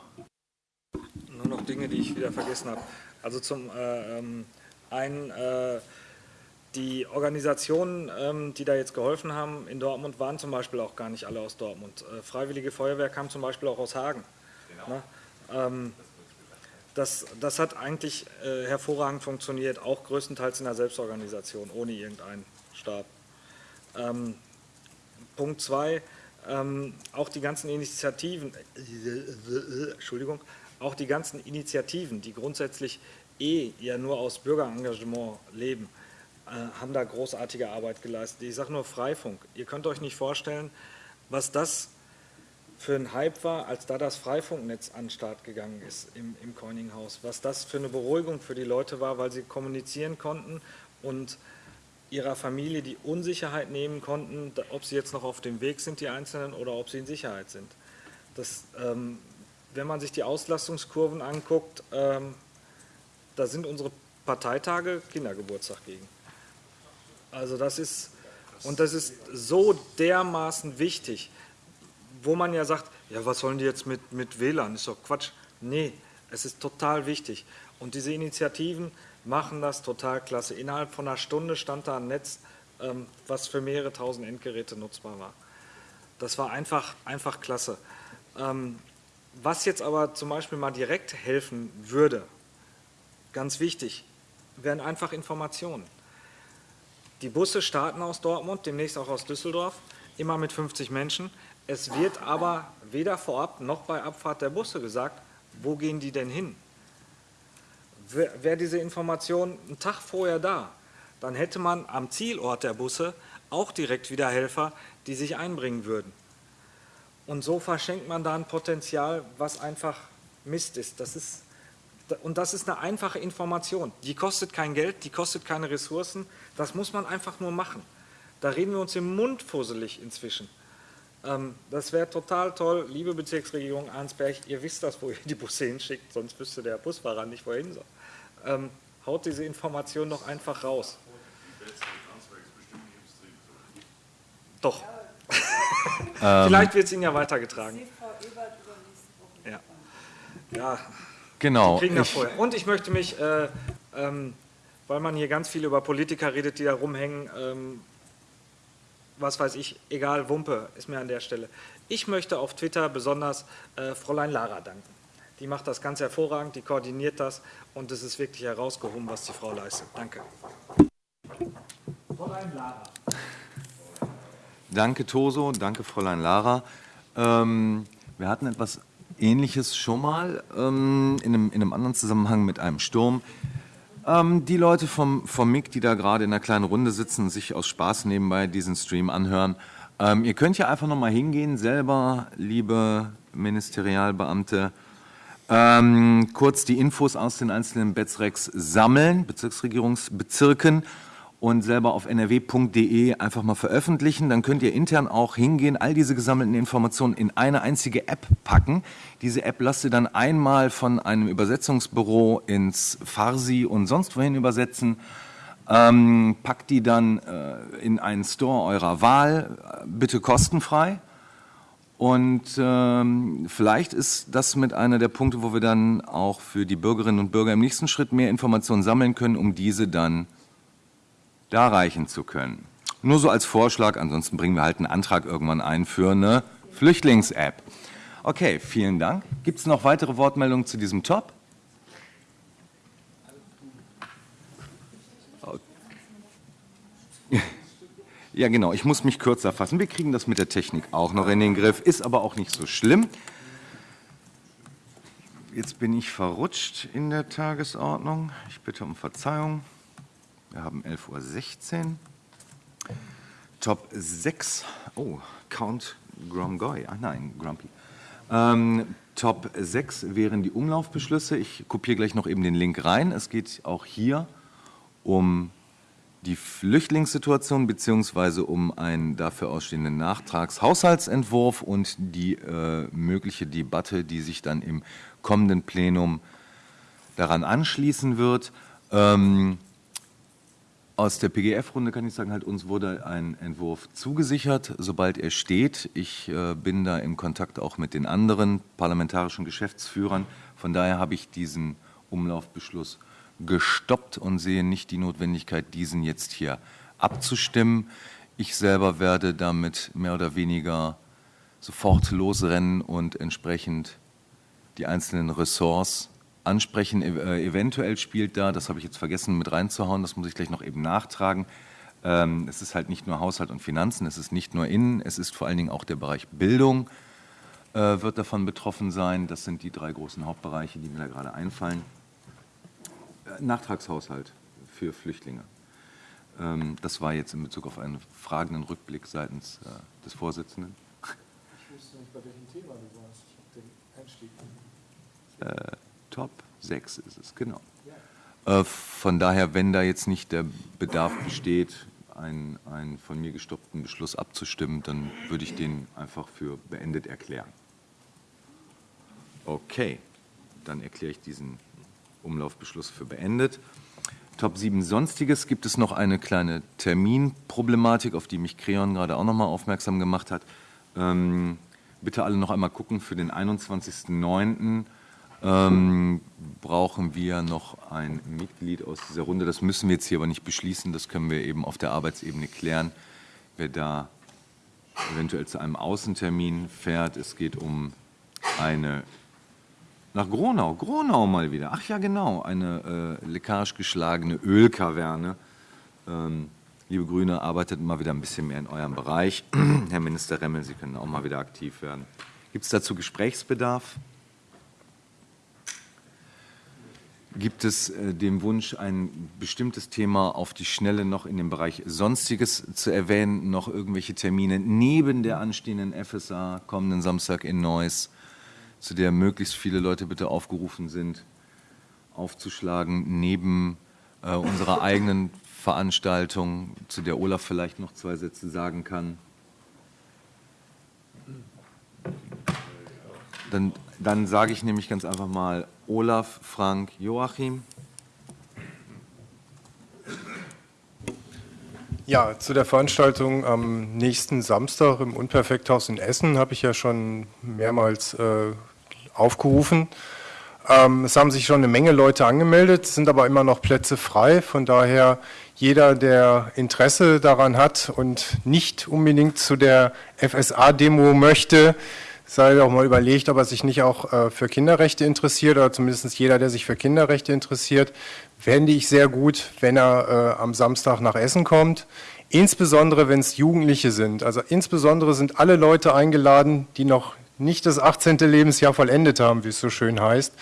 J: Nur noch Dinge, die ich wieder vergessen habe. Also zum äh, ähm, einen äh, die Organisationen, ähm, die da jetzt geholfen haben in Dortmund, waren zum Beispiel auch gar nicht alle aus Dortmund. Äh, Freiwillige Feuerwehr kam zum Beispiel auch aus Hagen. Genau. Ne? Ähm, das, das hat eigentlich äh, hervorragend funktioniert, auch größtenteils in der Selbstorganisation, ohne irgendeinen Stab. Ähm, Punkt zwei, ähm, auch die ganzen Initiativen, Entschuldigung, auch die ganzen Initiativen, die grundsätzlich eh ja nur aus Bürgerengagement leben, haben da großartige Arbeit geleistet. Ich sage nur Freifunk. Ihr könnt euch nicht vorstellen, was das für ein Hype war, als da das Freifunknetz an den Start gegangen ist im, im Coininghaus. Was das für eine Beruhigung für die Leute war, weil sie kommunizieren konnten und ihrer Familie die Unsicherheit nehmen konnten, ob sie jetzt noch auf dem Weg sind, die Einzelnen, oder ob sie in Sicherheit sind. Das, ähm, wenn man sich die Auslastungskurven anguckt, ähm, da sind unsere Parteitage Kindergeburtstag gegen. Also das ist, und das ist so dermaßen wichtig, wo man ja sagt, ja was sollen die jetzt mit, mit WLAN, ist doch Quatsch. Nee, es ist total wichtig. Und diese Initiativen machen das total klasse. Innerhalb von einer Stunde stand da ein Netz, ähm, was für mehrere tausend Endgeräte nutzbar war. Das war einfach, einfach klasse. Ähm, was jetzt aber zum Beispiel mal direkt helfen würde, ganz wichtig, wären einfach Informationen. Die Busse starten aus Dortmund, demnächst auch aus Düsseldorf, immer mit 50 Menschen. Es wird aber weder vorab noch bei Abfahrt der Busse gesagt, wo gehen die denn hin? Wäre diese Information einen Tag vorher da, dann hätte man am Zielort der Busse auch direkt wieder Helfer, die sich einbringen würden. Und so verschenkt man da ein Potenzial, was einfach Mist ist. Das ist und das ist eine einfache Information. Die kostet kein Geld, die kostet keine Ressourcen. Das muss man einfach nur machen. Da reden wir uns im Mund fusselig inzwischen. Ähm, das wäre total toll, liebe Bezirksregierung Arnsberg, ihr wisst das, wo ihr die Busse hinschickt, sonst wüsste der Busfahrer nicht, wohin soll. Ähm, haut diese Information doch einfach raus. Doch.
A: Ähm.
J: Vielleicht wird es Ihnen ja weitergetragen. Ja. ja.
A: Genau.
J: Die kriegen das vorher. Und ich möchte mich, äh, ähm, weil man hier ganz viel über Politiker redet, die da rumhängen, ähm, was weiß ich, egal, Wumpe ist mir an der Stelle. Ich möchte auf Twitter besonders äh, Fräulein Lara danken. Die macht das ganz hervorragend, die koordiniert das und es ist wirklich herausgehoben, was die Frau leistet. Danke.
O: Fräulein Lara.
A: Danke, Toso. Danke, Fräulein Lara. Ähm, wir hatten etwas Ähnliches schon mal ähm, in, einem, in einem anderen Zusammenhang mit einem Sturm. Ähm, die Leute vom, vom MIG, die da gerade in einer kleinen Runde sitzen und sich aus Spaß nebenbei diesen Stream anhören, ähm, ihr könnt ja einfach noch mal hingehen, selber, liebe Ministerialbeamte, ähm, kurz die Infos aus den einzelnen Betzrex sammeln, Bezirksregierungsbezirken und selber auf nrw.de einfach mal veröffentlichen. Dann könnt ihr intern auch hingehen, all diese gesammelten Informationen in eine einzige App packen. Diese App lasst ihr dann einmal von einem Übersetzungsbüro ins Farsi und sonst wohin übersetzen. Ähm, packt die dann äh, in einen Store eurer Wahl, äh, bitte kostenfrei. Und ähm, vielleicht ist das mit einer der Punkte, wo wir dann auch für die Bürgerinnen und Bürger im nächsten Schritt mehr Informationen sammeln können, um diese dann darreichen zu können. Nur so als Vorschlag, ansonsten bringen wir halt einen Antrag irgendwann ein für eine Flüchtlings-App. Okay, vielen Dank. Gibt es noch weitere Wortmeldungen zu diesem Top? Ja, genau. Ich muss mich kürzer fassen. Wir kriegen das mit der Technik auch noch in den Griff, ist aber auch nicht so schlimm. Jetzt bin ich verrutscht in der Tagesordnung. Ich bitte um Verzeihung. Wir haben 11.16 Uhr. Top 6. Oh, Count Gromgoy. Ach nein, Grumpy. Ähm, Top 6 wären die Umlaufbeschlüsse. Ich kopiere gleich noch eben den Link rein. Es geht auch hier um die Flüchtlingssituation beziehungsweise um einen dafür ausstehenden Nachtragshaushaltsentwurf und die äh, mögliche Debatte, die sich dann im kommenden Plenum daran anschließen wird. Ähm, aus der PGF-Runde kann ich sagen, halt uns wurde ein Entwurf zugesichert, sobald er steht. Ich äh, bin da im Kontakt auch mit den anderen parlamentarischen Geschäftsführern. Von daher habe ich diesen Umlaufbeschluss gestoppt und sehe nicht die Notwendigkeit, diesen jetzt hier abzustimmen. Ich selber werde damit mehr oder weniger sofort losrennen und entsprechend die einzelnen Ressorts ansprechen. Äh, eventuell spielt da, das habe ich jetzt vergessen mit reinzuhauen, das muss ich gleich noch eben nachtragen, ähm, es ist halt nicht nur Haushalt und Finanzen, es ist nicht nur Innen, es ist vor allen Dingen auch der Bereich Bildung äh, wird davon betroffen sein. Das sind die drei großen Hauptbereiche, die mir da gerade einfallen. Nachtragshaushalt für Flüchtlinge. Ähm, das war jetzt in Bezug auf einen fragenden Rückblick seitens äh, des Vorsitzenden.
O: Ich wusste nicht, bei welchem Thema du warst. Ich habe den
A: Einstieg. Äh, Top 6 ist es, genau. Äh, von daher, wenn da jetzt nicht der Bedarf besteht, einen, einen von mir gestoppten Beschluss abzustimmen, dann würde ich den einfach für beendet erklären. Okay, dann erkläre ich diesen Umlaufbeschluss für beendet. Top 7 Sonstiges gibt es noch eine kleine Terminproblematik, auf die mich Creon gerade auch noch mal aufmerksam gemacht hat. Ähm, bitte alle noch einmal gucken, für den 21.09. Ähm, brauchen wir noch ein Mitglied aus dieser Runde. Das müssen wir jetzt hier aber nicht beschließen, das können wir eben auf der Arbeitsebene klären, wer da eventuell zu einem Außentermin fährt. Es geht um eine nach Gronau, Gronau mal wieder. Ach ja, genau, eine äh, leckage geschlagene Ölkaverne. Ähm, liebe Grüne, arbeitet mal wieder ein bisschen mehr in eurem Bereich. Herr Minister Remmel, Sie können auch mal wieder aktiv werden. Gibt es dazu Gesprächsbedarf? Gibt es äh, den Wunsch, ein bestimmtes Thema auf die Schnelle noch in dem Bereich Sonstiges zu erwähnen, noch irgendwelche Termine neben der anstehenden FSA kommenden Samstag in Neuss? zu der möglichst viele Leute bitte aufgerufen sind, aufzuschlagen, neben äh, unserer eigenen Veranstaltung, zu der Olaf vielleicht noch zwei Sätze sagen kann. Dann, dann sage ich nämlich ganz einfach mal Olaf, Frank, Joachim.
K: Ja, zu der Veranstaltung am nächsten Samstag im Unperfekthaus in Essen habe ich ja schon mehrmals äh, aufgerufen. Ähm, es haben sich schon eine Menge Leute angemeldet, sind aber immer noch Plätze frei. Von daher jeder, der Interesse daran hat und nicht unbedingt zu der FSA-Demo möchte,
P: sei doch mal überlegt, ob er sich nicht auch äh, für Kinderrechte interessiert oder zumindest jeder, der sich für Kinderrechte interessiert, fände ich sehr gut, wenn er äh, am Samstag nach Essen kommt. Insbesondere, wenn es Jugendliche sind. Also insbesondere sind alle Leute eingeladen, die noch nicht das 18. Lebensjahr vollendet haben, wie es so schön heißt.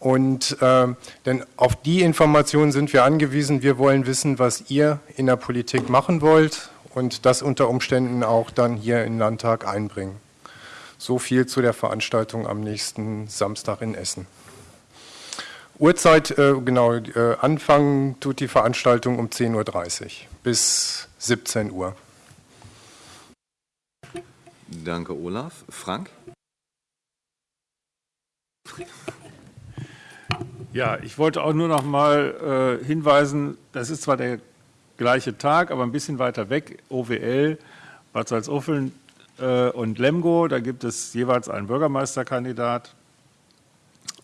P: Und äh, denn auf die Informationen sind wir angewiesen. Wir wollen wissen, was ihr in der Politik machen wollt und das unter Umständen auch dann hier in den Landtag einbringen. So viel zu der Veranstaltung am nächsten Samstag in Essen. Uhrzeit, äh, genau, äh, anfangen tut die Veranstaltung um 10.30 Uhr bis 17 Uhr.
A: Danke, Olaf. Frank?
I: Ja, ich wollte auch nur noch mal äh, hinweisen, das ist zwar der gleiche Tag, aber ein bisschen weiter weg, OWL, Bad Salzuffeln und Lemgo, da gibt es jeweils einen Bürgermeisterkandidat.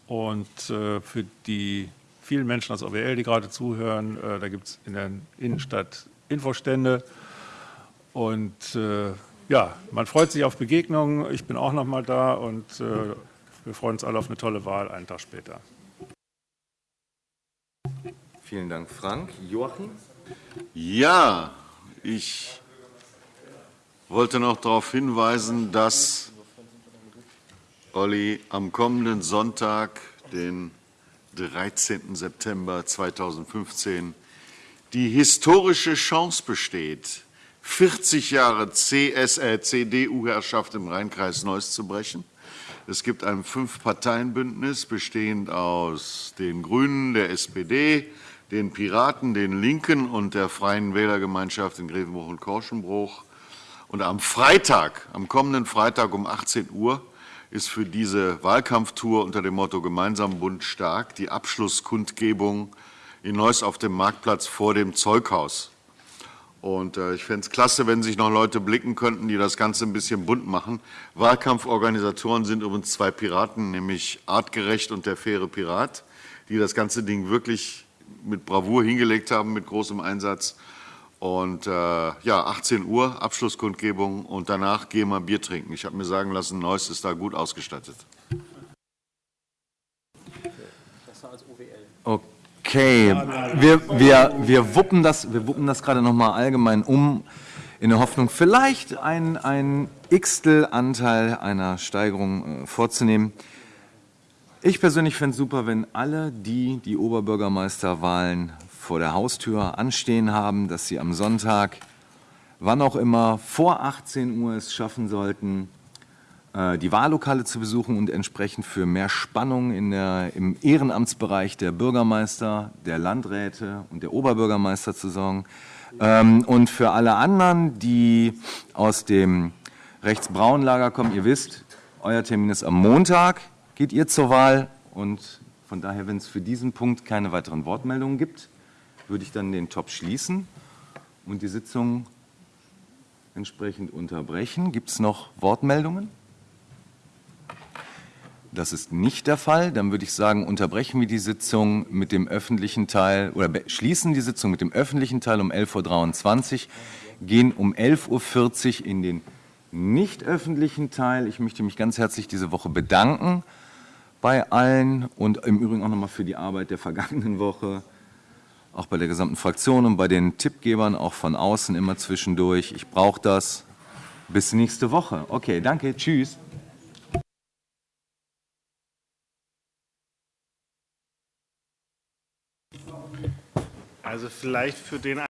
I: Und äh, für die vielen Menschen aus OWL, die gerade zuhören, äh, da gibt es in der Innenstadt Infostände. Und äh, ja, man freut sich auf Begegnungen. Ich bin auch noch mal da und äh, wir freuen uns alle auf eine tolle Wahl einen Tag später.
A: Vielen Dank, Frank. Joachim?
F: Ja, ich wollte noch darauf hinweisen, dass Olli am kommenden Sonntag, den 13. September 2015, die historische Chance besteht, 40 Jahre CS, äh, CDU-Herrschaft im Rheinkreis Neuss zu brechen. Es gibt ein Fünf-Parteien-Bündnis bestehend aus den Grünen, der SPD, den Piraten, den Linken und der Freien Wählergemeinschaft in Grevenbruch und Korschenbruch. Und am Freitag, am kommenden Freitag um 18 Uhr, ist für diese Wahlkampftour unter dem Motto Gemeinsam Bund stark die Abschlusskundgebung in Neuss auf dem Marktplatz vor dem Zeughaus. Und äh, ich fände es klasse, wenn sich noch Leute blicken könnten, die das Ganze ein bisschen bunt machen. Wahlkampforganisatoren sind übrigens zwei Piraten, nämlich Artgerecht und der faire Pirat, die das ganze Ding wirklich mit Bravour hingelegt haben, mit großem Einsatz. Und äh, ja, 18 Uhr Abschlusskundgebung und danach gehen wir Bier trinken. Ich habe mir sagen lassen, Neuss ist da gut ausgestattet.
A: Okay, wir, wir, wir wuppen das, wir wuppen das gerade noch mal allgemein um, in der Hoffnung, vielleicht ein, ein Xtel-Anteil einer Steigerung äh, vorzunehmen. Ich persönlich fände es super, wenn alle, die die Oberbürgermeisterwahlen vor der Haustür anstehen haben, dass sie am Sonntag, wann auch immer, vor 18 Uhr es schaffen sollten, äh, die Wahllokale zu besuchen und entsprechend für mehr Spannung in der, im Ehrenamtsbereich der Bürgermeister, der Landräte und der Oberbürgermeister zu sorgen. Ähm, und für alle anderen, die aus dem rechtsbraunen Lager kommen, ihr wisst, euer Termin ist am Montag, geht ihr zur Wahl und von daher, wenn es für diesen Punkt keine weiteren Wortmeldungen gibt, würde ich dann den Top schließen und die Sitzung entsprechend unterbrechen. Gibt es noch Wortmeldungen? Das ist nicht der Fall. Dann würde ich sagen, unterbrechen wir die Sitzung mit dem öffentlichen Teil oder schließen die Sitzung mit dem öffentlichen Teil um 11.23 Uhr, gehen um 11.40 Uhr in den nicht öffentlichen Teil. Ich möchte mich ganz herzlich diese Woche bedanken bei allen und im Übrigen auch nochmal für die Arbeit der vergangenen Woche, auch bei der gesamten Fraktion und bei den Tippgebern, auch von außen immer zwischendurch. Ich brauche das. Bis nächste Woche. Okay, danke. Tschüss.
Q: Also vielleicht für den